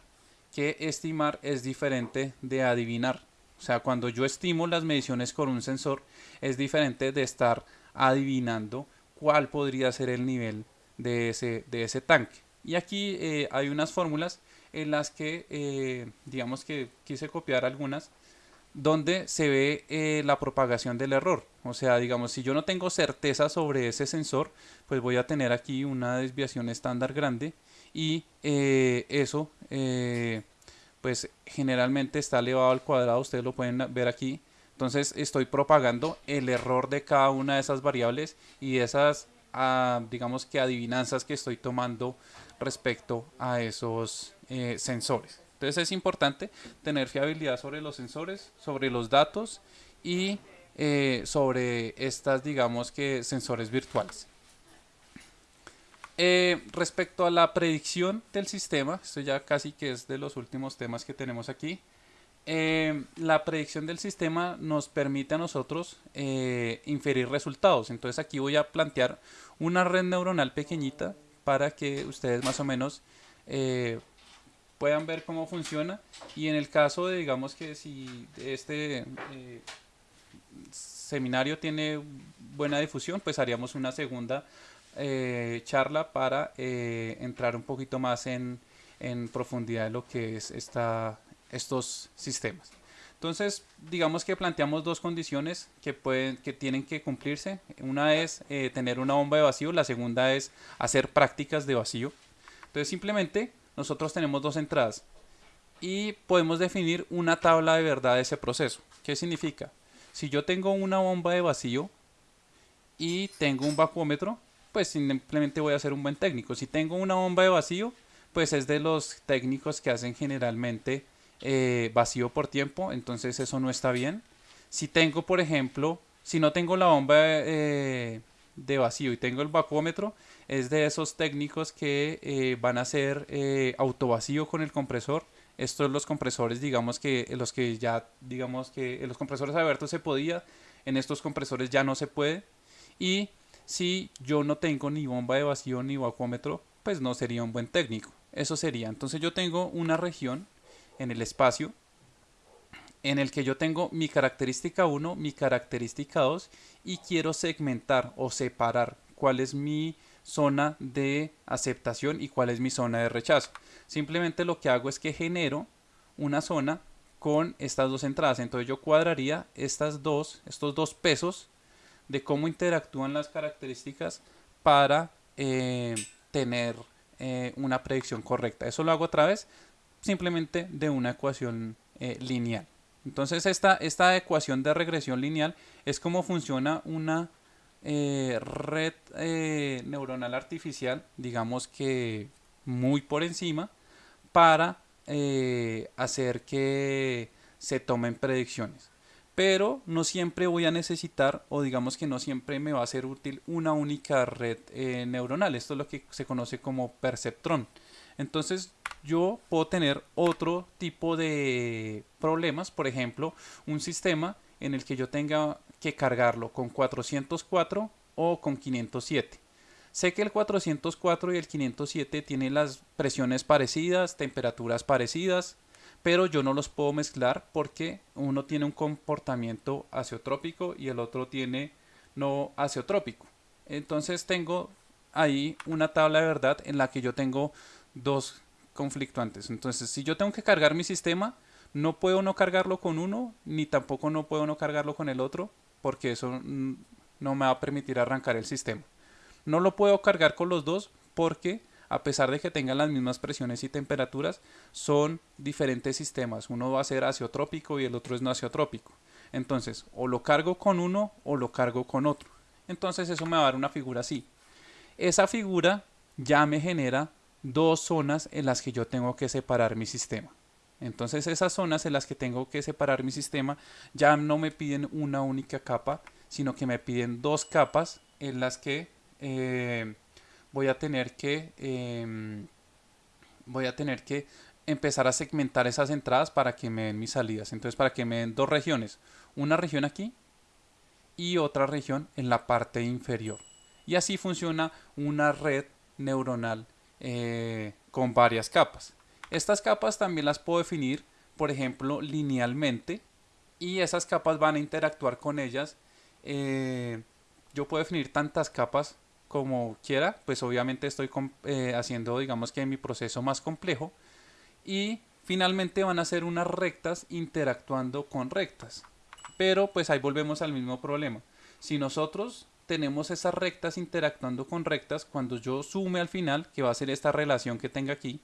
que estimar es diferente de adivinar. O sea, cuando yo estimo las mediciones con un sensor es diferente de estar adivinando cuál podría ser el nivel de ese, de ese tanque. Y aquí eh, hay unas fórmulas en las que, eh, digamos que quise copiar algunas, donde se ve eh, la propagación del error. O sea, digamos, si yo no tengo certeza sobre ese sensor, pues voy a tener aquí una desviación estándar grande y eh, eso, pues generalmente está elevado al cuadrado, ustedes lo pueden ver aquí. Entonces estoy propagando el error de cada una de esas variables y esas, ah, digamos que adivinanzas que estoy tomando respecto a esos eh, sensores. Entonces es importante tener fiabilidad sobre los sensores, sobre los datos y eh, sobre estas, digamos que, sensores virtuales. Eh, respecto a la predicción del sistema, esto ya casi que es de los últimos temas que tenemos aquí. la predicción del sistema nos permite a nosotros inferir resultados. Entonces aquí voy a plantear una red neuronal pequeñita para que ustedes más o menos puedan ver cómo funciona y en el caso de digamos que si este eh, seminario tiene buena difusión pues haríamos una segunda eh, charla para eh, entrar un poquito más en, en, profundidad en lo que es esta, estos sistemas entonces digamos que planteamos dos condiciones que pueden que tienen que cumplirse una es tener una bomba de vacío la segunda es hacer prácticas de vacío entonces simplemente nosotros tenemos dos entradas y podemos definir una tabla de verdad de ese proceso. ¿Qué significa? Si yo tengo una bomba de vacío y tengo un vacuómetro, pues simplemente voy a ser un buen técnico. Si tengo una bomba de vacío, pues es de los técnicos que hacen generalmente eh, vacío por tiempo, entonces eso no está bien. Si tengo, por ejemplo, si no tengo la bomba eh, de vacío y tengo el vacuómetro, es de esos técnicos que eh, van a hacer autovacío con el compresor. Estos los compresores, digamos que los que ya, digamos que en los compresores abiertos se podía, en estos compresores ya no se puede. Y si yo no tengo ni bomba de vacío ni vacuómetro, pues no sería un buen técnico. Eso sería. Entonces yo tengo una región en el espacio en el que yo tengo mi característica 1, mi característica 2 y quiero segmentar o separar cuál es mi zona de aceptación y cuál es mi zona de rechazo. Simplemente lo que hago es que genero una zona con estas dos entradas. Entonces yo cuadraría estas dos, estos dos pesos de cómo interactúan las características para eh, tener eh, una predicción correcta. Eso lo hago otra vez simplemente de una ecuación eh, lineal. Entonces esta, esta ecuación de regresión lineal es cómo funciona una red neuronal artificial, digamos que muy por encima, para hacer que se tomen predicciones pero no siempre voy a necesitar o digamos que no siempre me va a ser útil una única red eh, neuronal. Esto es lo que se conoce como perceptrón. Entonces yo puedo tener otro tipo de problemas, por ejemplo, un sistema en el que yo tenga que cargarlo con 404 o con 507. Sé que el 404 y el 507 tienen las presiones parecidas, temperaturas parecidas, pero yo no los puedo mezclar porque uno tiene un comportamiento aseotrópico y el otro tiene no aseotrópico. Entonces tengo ahí una tabla de verdad en la que yo tengo dos conflictuantes. Entonces si yo tengo que cargar mi sistema, no puedo no cargarlo con uno, ni tampoco no puedo no cargarlo con el otro, porque eso no me va a permitir arrancar el sistema. No lo puedo cargar con los dos porque a pesar de que tengan las mismas presiones y temperaturas, son diferentes sistemas. Uno va a ser aseotrópico y el otro es no aseotrópico. Entonces, o lo cargo con uno o lo cargo con otro. Entonces eso me va a dar una figura así. Esa figura ya me genera dos zonas en las que yo tengo que separar mi sistema. Entonces esas zonas en las que tengo que separar mi sistema ya no me piden una única capa, sino que me piden dos capas en las que eh, voy a tener que em, voy a tener que empezar a segmentar esas entradas para que me den mis salidas. Entonces, para que me den dos regiones, una región aquí y otra región en la parte inferior. Y así funciona una red neuronal eh, con varias capas. Estas capas también las puedo definir, por ejemplo, linealmente y esas capas van a interactuar con ellas. Eh, yo puedo definir tantas capas como quiera, pues obviamente estoy eh, haciendo digamos que mi proceso más complejo y finalmente van a ser unas rectas interactuando con rectas. Pero pues ahí volvemos al mismo problema. Si nosotros tenemos esas rectas interactuando con rectas, cuando yo sume al final, que va a ser esta relación que tenga aquí,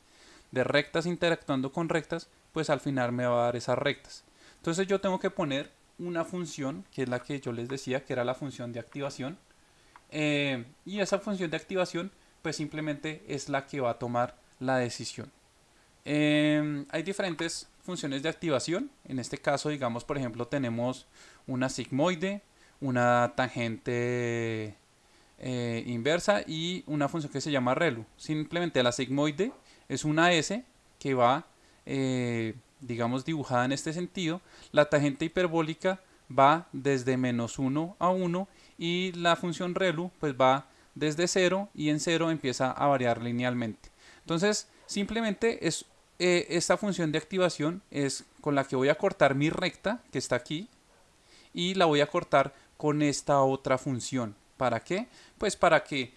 de rectas interactuando con rectas, pues al final me va a dar esas rectas. Entonces yo tengo que poner una función, que es la que yo les decía, que era la función de activación, eh, y esa función de activación pues simplemente es la que va a tomar la decisión. Em, hay diferentes funciones de activación. En este caso, digamos, por ejemplo, tenemos una sigmoide, una tangente eh, inversa y una función que se llama relu. Simplemente la sigmoide es una S que va, eh, digamos, dibujada en este sentido. La tangente hiperbólica va desde menos 1 a 1 y la función relu pues va desde 0 y en 0 empieza a variar linealmente. Entonces simplemente es eh, esta función de activación es con la que voy a cortar mi recta que está aquí y la voy a cortar con esta otra función. ¿Para qué? Pues para que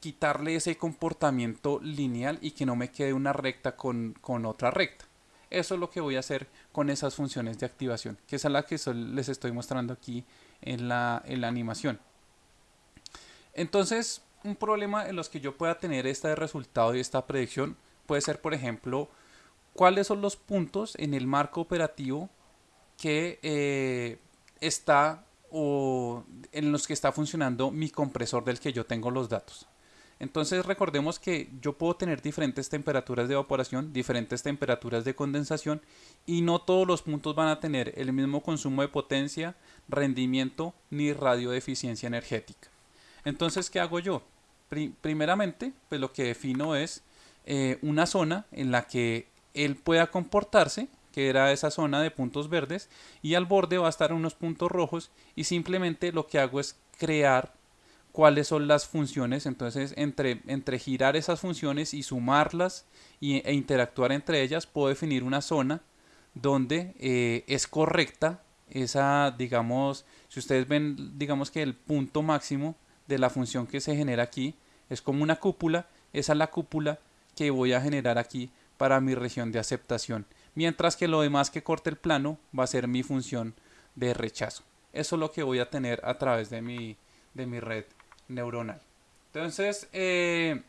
quitarle ese comportamiento lineal y que no me quede una recta con, con otra recta. Eso es lo que voy a hacer con esas funciones de activación, que es la que les estoy mostrando aquí en la, en la animación. Entonces, un problema en los que yo pueda tener este resultado y esta predicción puede ser, por ejemplo, cuáles son los puntos en el marco operativo que eh, está o en los que está funcionando mi compresor del que yo tengo los datos. Entonces recordemos que yo puedo tener diferentes temperaturas de evaporación, diferentes temperaturas de condensación y no todos los puntos van a tener el mismo consumo de potencia, rendimiento ni radio de eficiencia energética. Entonces, ¿qué hago yo? primeramente, pues lo que defino es eh, una zona en la que él pueda comportarse, que era esa zona de puntos verdes, y al borde va a estar unos puntos rojos y simplemente lo que hago es crear cuáles son las funciones, entonces entre, entre girar esas funciones y sumarlas y, e interactuar entre ellas, puedo definir una zona donde eh, es correcta esa, digamos, si ustedes ven, digamos que el punto máximo de la función que se genera aquí es como una cúpula, esa es la cúpula que voy a generar aquí para mi región de aceptación, mientras que lo demás que corte el plano va a ser mi función de rechazo. Eso es lo que voy a tener a través de mi, de mi red neuronal. Entonces, eh,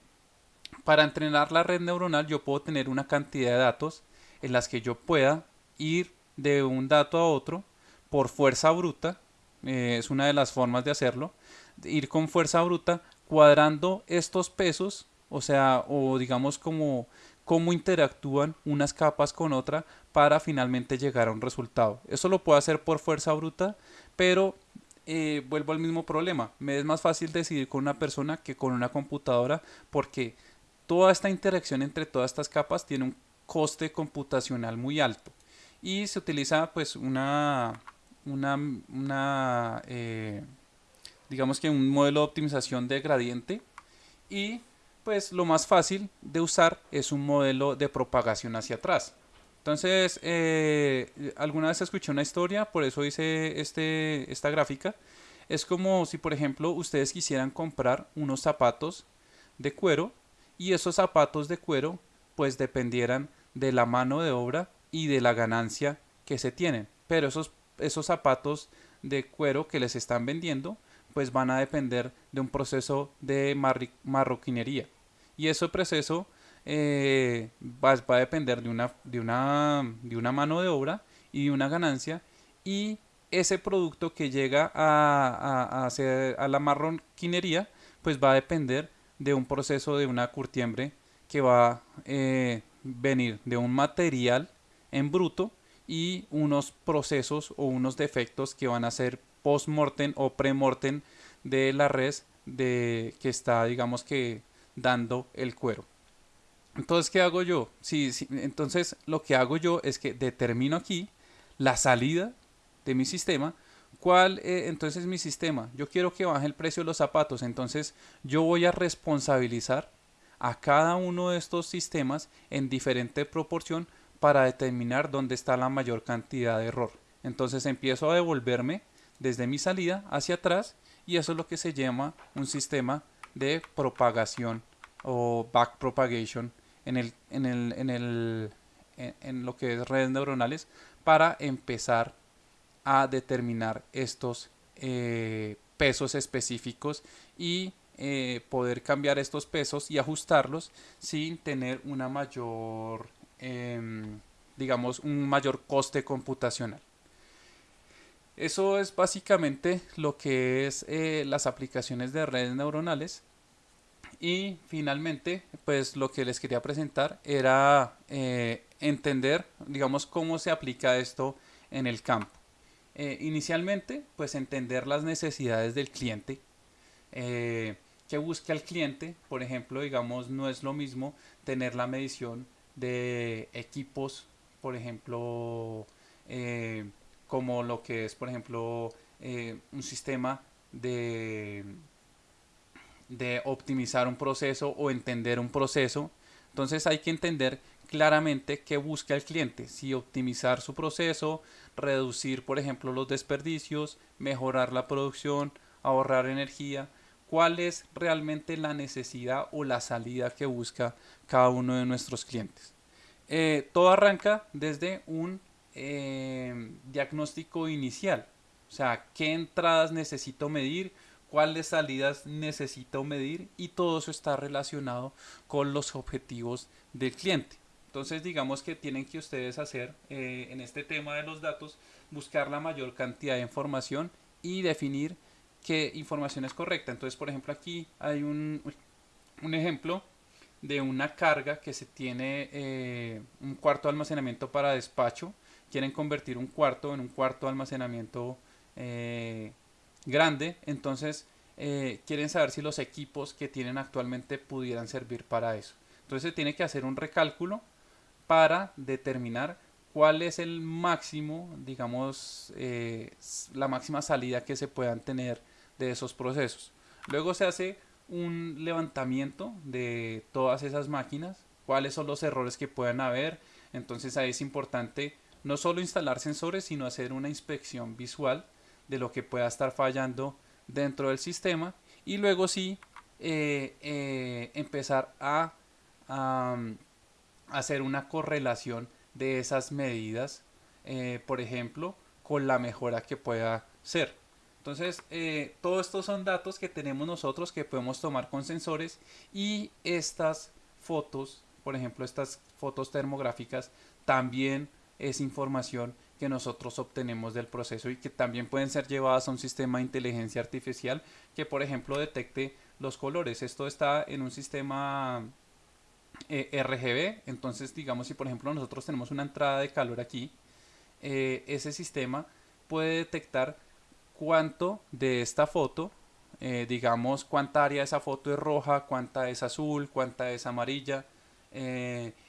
para entrenar la red neuronal yo puedo tener una cantidad de datos en las que yo pueda ir de un dato a otro por fuerza bruta, eh, es una de las formas de hacerlo, ir con fuerza bruta cuadrando estos pesos, o sea, o digamos como cómo interactúan unas capas con otra para finalmente llegar a un resultado. Eso lo puedo hacer por fuerza bruta, pero eh, vuelvo al mismo problema. Me es más fácil decidir con una persona que con una computadora porque toda esta interacción entre todas estas capas tiene un coste computacional muy alto y se utiliza pues una, una, eh, digamos que un modelo de optimización de gradiente y pues lo más fácil de usar es un modelo de propagación hacia atrás. Entonces, eh, alguna vez escuché una historia, por eso hice este, esta gráfica. Es como si, por ejemplo, ustedes quisieran comprar unos zapatos de cuero y esos zapatos de cuero pues dependieran de la mano de obra y de la ganancia que se tienen. Pero esos, esos zapatos de cuero que les están vendiendo pues van a depender de un proceso de marroquinería. Y ese proceso eh, va, a depender de una, de, una, de una mano de obra y una ganancia. Y ese producto que llega a, a, a la marroquinería, pues va a depender de un proceso de una curtiembre que va a eh, venir de un material en bruto y unos procesos o unos defectos que van a ser post-mortem o pre-mortem de la res de, que está, digamos que, dando el cuero. Entonces, ¿qué hago yo? Sí, entonces, lo que hago yo es que determino aquí la salida de mi sistema. ¿Cuál eh, entonces es mi sistema? Yo quiero que baje el precio de los zapatos. Entonces, yo voy a responsabilizar a cada uno de estos sistemas en diferente proporción para determinar dónde está la mayor cantidad de error. Entonces empiezo a devolverme desde mi salida hacia atrás y eso es lo que se llama un sistema de propagación o back propagation en, el, en, el, en, el, en, lo que es redes neuronales para empezar a determinar estos eh, pesos específicos y eh, poder cambiar estos pesos y ajustarlos sin tener una mayor em, digamos un mayor coste computacional eso es básicamente lo que es eh, las aplicaciones de redes neuronales. Y finalmente, pues lo que les quería presentar era eh, entender, digamos, cómo se aplica esto en el campo. Eh, inicialmente, pues entender las necesidades del cliente. ¿Qué busca el cliente? Por ejemplo, digamos, no es lo mismo tener la medición de equipos, por ejemplo, como lo que es, por ejemplo, eh, un sistema de, de optimizar un proceso o entender un proceso. Entonces hay que entender claramente qué busca el cliente, si optimizar su proceso, reducir, por ejemplo, los desperdicios, mejorar la producción, ahorrar energía, cuál es realmente la necesidad o la salida que busca cada uno de nuestros clientes. Eh, todo arranca desde un eh, diagnóstico inicial. O sea, qué entradas necesito medir, cuáles salidas necesito medir y todo eso está relacionado con los objetivos del cliente. Entonces digamos que tienen que ustedes hacer eh, en este tema de los datos, buscar la mayor cantidad de información y definir qué información es correcta. Entonces por ejemplo aquí hay un, un ejemplo de una carga que se tiene eh, un cuarto de almacenamiento para despacho quieren convertir un cuarto en un cuarto de almacenamiento eh, grande, entonces eh, quieren saber si los equipos que tienen actualmente pudieran servir para eso. Entonces se tiene que hacer un recálculo para determinar cuál es el máximo, digamos, eh, la máxima salida que se puedan tener de esos procesos. Luego se hace un levantamiento de todas esas máquinas, cuáles son los errores que puedan haber. Entonces ahí es importante no solo instalar sensores, sino hacer una inspección visual de lo que pueda estar fallando dentro del sistema y luego sí eh, eh, empezar a, hacer una correlación de esas medidas, eh, por ejemplo, con la mejora que pueda ser. Entonces, todos estos son datos que tenemos nosotros que podemos tomar con sensores y estas fotos, por ejemplo, estas fotos termográficas, también es información que nosotros obtenemos del proceso y que también pueden ser llevadas a un sistema de inteligencia artificial que por ejemplo detecte los colores. Esto está en un sistema eh, RGB, entonces digamos si por ejemplo nosotros tenemos una entrada de calor aquí, eh, ese sistema puede detectar cuánto de esta foto, eh, digamos cuánta área de esa foto es roja, cuánta es azul, cuánta es amarilla,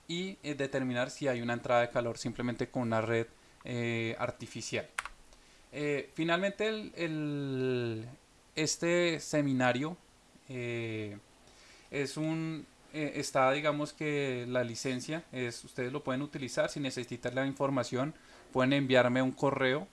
y determinar si hay una entrada de calor simplemente con una red eh, artificial. Eh, finalmente, este seminario eh, es un está digamos que la licencia es ustedes lo pueden utilizar si necesitan la información pueden enviarme un correo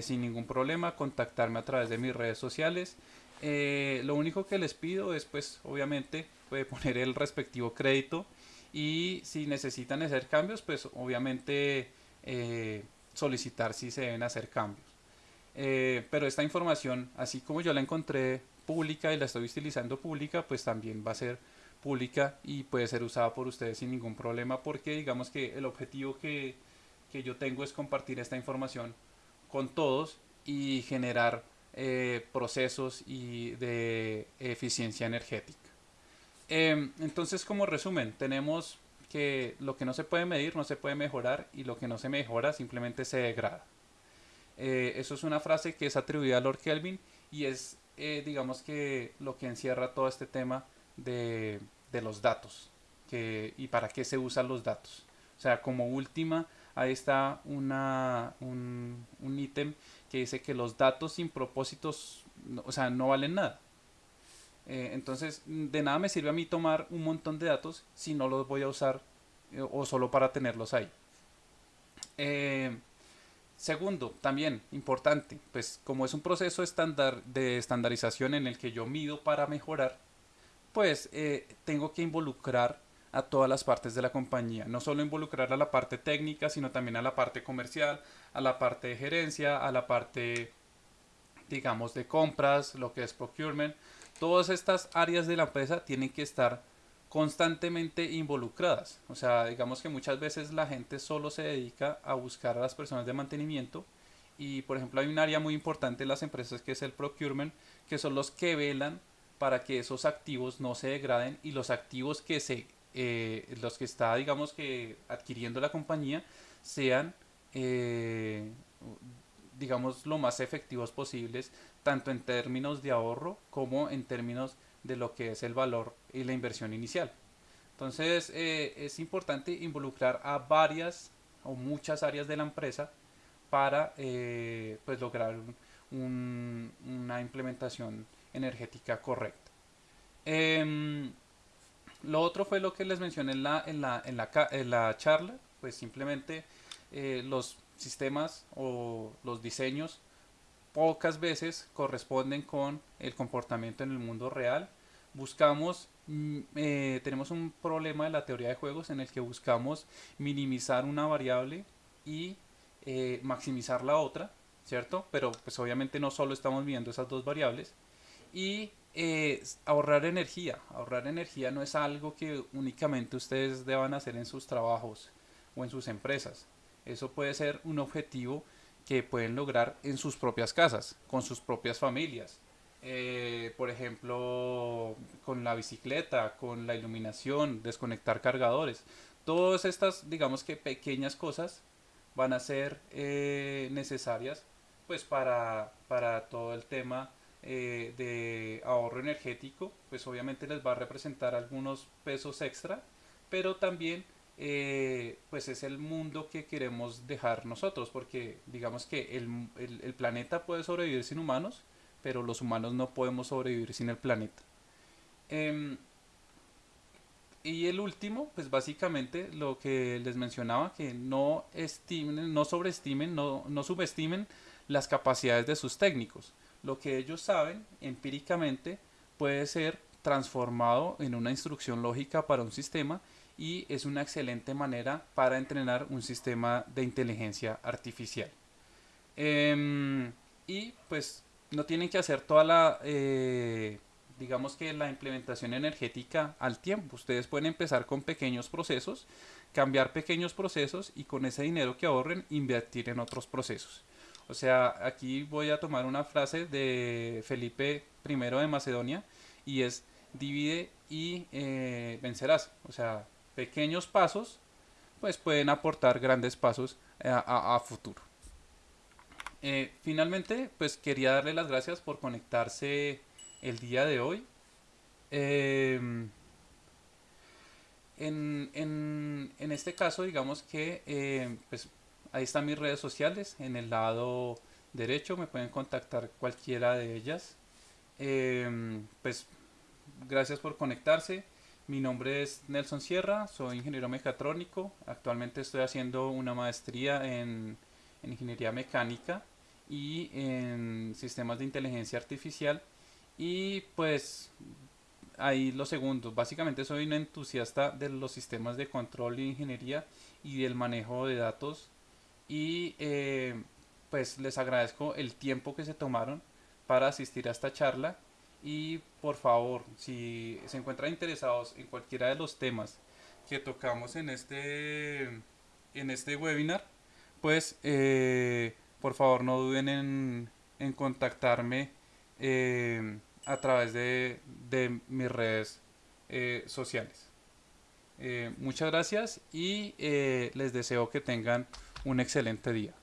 sin ningún problema contactarme a través de mis redes sociales lo único que les pido es pues obviamente puede poner el respectivo crédito y si necesitan hacer cambios pues obviamente eh, solicitar si se deben hacer cambios. Eh, pero esta información, así como yo la encontré pública y la estoy utilizando pública, pues también va a ser pública y puede ser usada por ustedes sin ningún problema porque digamos que el objetivo que, que yo tengo es compartir esta información con todos y generar eh, procesos y de eficiencia energética. Em, entonces como resumen, tenemos que lo que no se puede medir no se puede mejorar y lo que no se mejora simplemente se degrada. Eh, eso es una frase que es atribuida a Lord Kelvin y es, eh, digamos que, lo que encierra todo este tema de, los datos que, y para qué se usan los datos. O sea, como última, ahí está una, un, un ítem que dice que los datos sin propósitos, o sea, no valen nada. Eh, entonces, de nada me sirve a mí tomar un montón de datos si no los voy a usar eh, o solo para tenerlos ahí. Eh, segundo, también importante, pues como es un proceso estándar de estandarización en el que yo mido para mejorar, pues tengo que involucrar a todas las partes de la compañía, no solo involucrar a la parte técnica, sino también a la parte comercial, a la parte de gerencia, a la parte, digamos, de compras, lo que es procurement, todas estas áreas de la empresa tienen que estar constantemente involucradas. O sea, digamos que muchas veces la gente solo se dedica a buscar a las personas de mantenimiento y por ejemplo hay un área muy importante en las empresas que es el procurement, que son los que velan para que esos activos no se degraden y los activos que se eh, los que está digamos que adquiriendo la compañía sean eh, digamos lo más efectivos posibles tanto en términos de ahorro como en términos de lo que es el valor y la inversión inicial. Entonces eh, es importante involucrar a varias o muchas áreas de la empresa para eh, pues lograr una implementación energética correcta. Em, lo otro fue lo que les mencioné en la, en la, en la, en la charla, pues simplemente eh, los sistemas o los diseños pocas veces corresponden con el comportamiento en el mundo real. Buscamos, mm, eh, tenemos un problema de la teoría de juegos en el que buscamos minimizar una variable y eh, maximizar la otra, ¿cierto? Pero pues obviamente no solo estamos viendo esas dos variables. Y eh, ahorrar energía. Ahorrar energía no es algo que únicamente ustedes deban hacer en sus trabajos o en sus empresas. Eso puede ser un objetivo que pueden lograr en sus propias casas, con sus propias familias. Eh, por ejemplo, con la bicicleta, con la iluminación, desconectar cargadores. Todas estas, digamos que pequeñas cosas van a ser eh, necesarias pues para, para, todo el tema eh, de ahorro energético, pues obviamente les va a representar algunos pesos extra, pero también eh, pues es el mundo que queremos dejar nosotros, porque digamos que el, planeta puede sobrevivir sin humanos, pero los humanos no podemos sobrevivir sin el planeta. Em, y el último, pues básicamente lo que les mencionaba, que no estimen, no sobreestimen, no, no subestimen las capacidades de sus técnicos. Lo que ellos saben empíricamente puede ser transformado en una instrucción lógica para un sistema y es una excelente manera para entrenar un sistema de inteligencia artificial. Em, y pues no tienen que hacer toda la, eh, digamos que la implementación energética al tiempo. Ustedes pueden empezar con pequeños procesos, cambiar pequeños procesos y con ese dinero que ahorren invertir en otros procesos. O sea, aquí voy a tomar una frase de Felipe I de Macedonia y es divide y eh, vencerás. O sea, pequeños pasos pues pueden aportar grandes pasos a, futuro. Eh, finalmente, pues quería darle las gracias por conectarse el día de hoy. Em, en, en, este caso, digamos que eh, pues ahí están mis redes sociales. En el lado derecho me pueden contactar cualquiera de ellas. Em, pues gracias por conectarse. Mi nombre es Nelson Sierra, soy ingeniero mecatrónico. Actualmente estoy haciendo una maestría en, ingeniería mecánica y en sistemas de inteligencia artificial. Y pues ahí lo segundo, básicamente soy un entusiasta de los sistemas de control e ingeniería y del manejo de datos. Y eh, pues les agradezco el tiempo que se tomaron para asistir a esta charla y por favor, si se encuentran interesados en cualquiera de los temas que tocamos en este, en este webinar, pues eh, por favor no duden en, en contactarme eh, a través de, de mis redes eh, sociales. muchas gracias y les deseo que tengan un excelente día.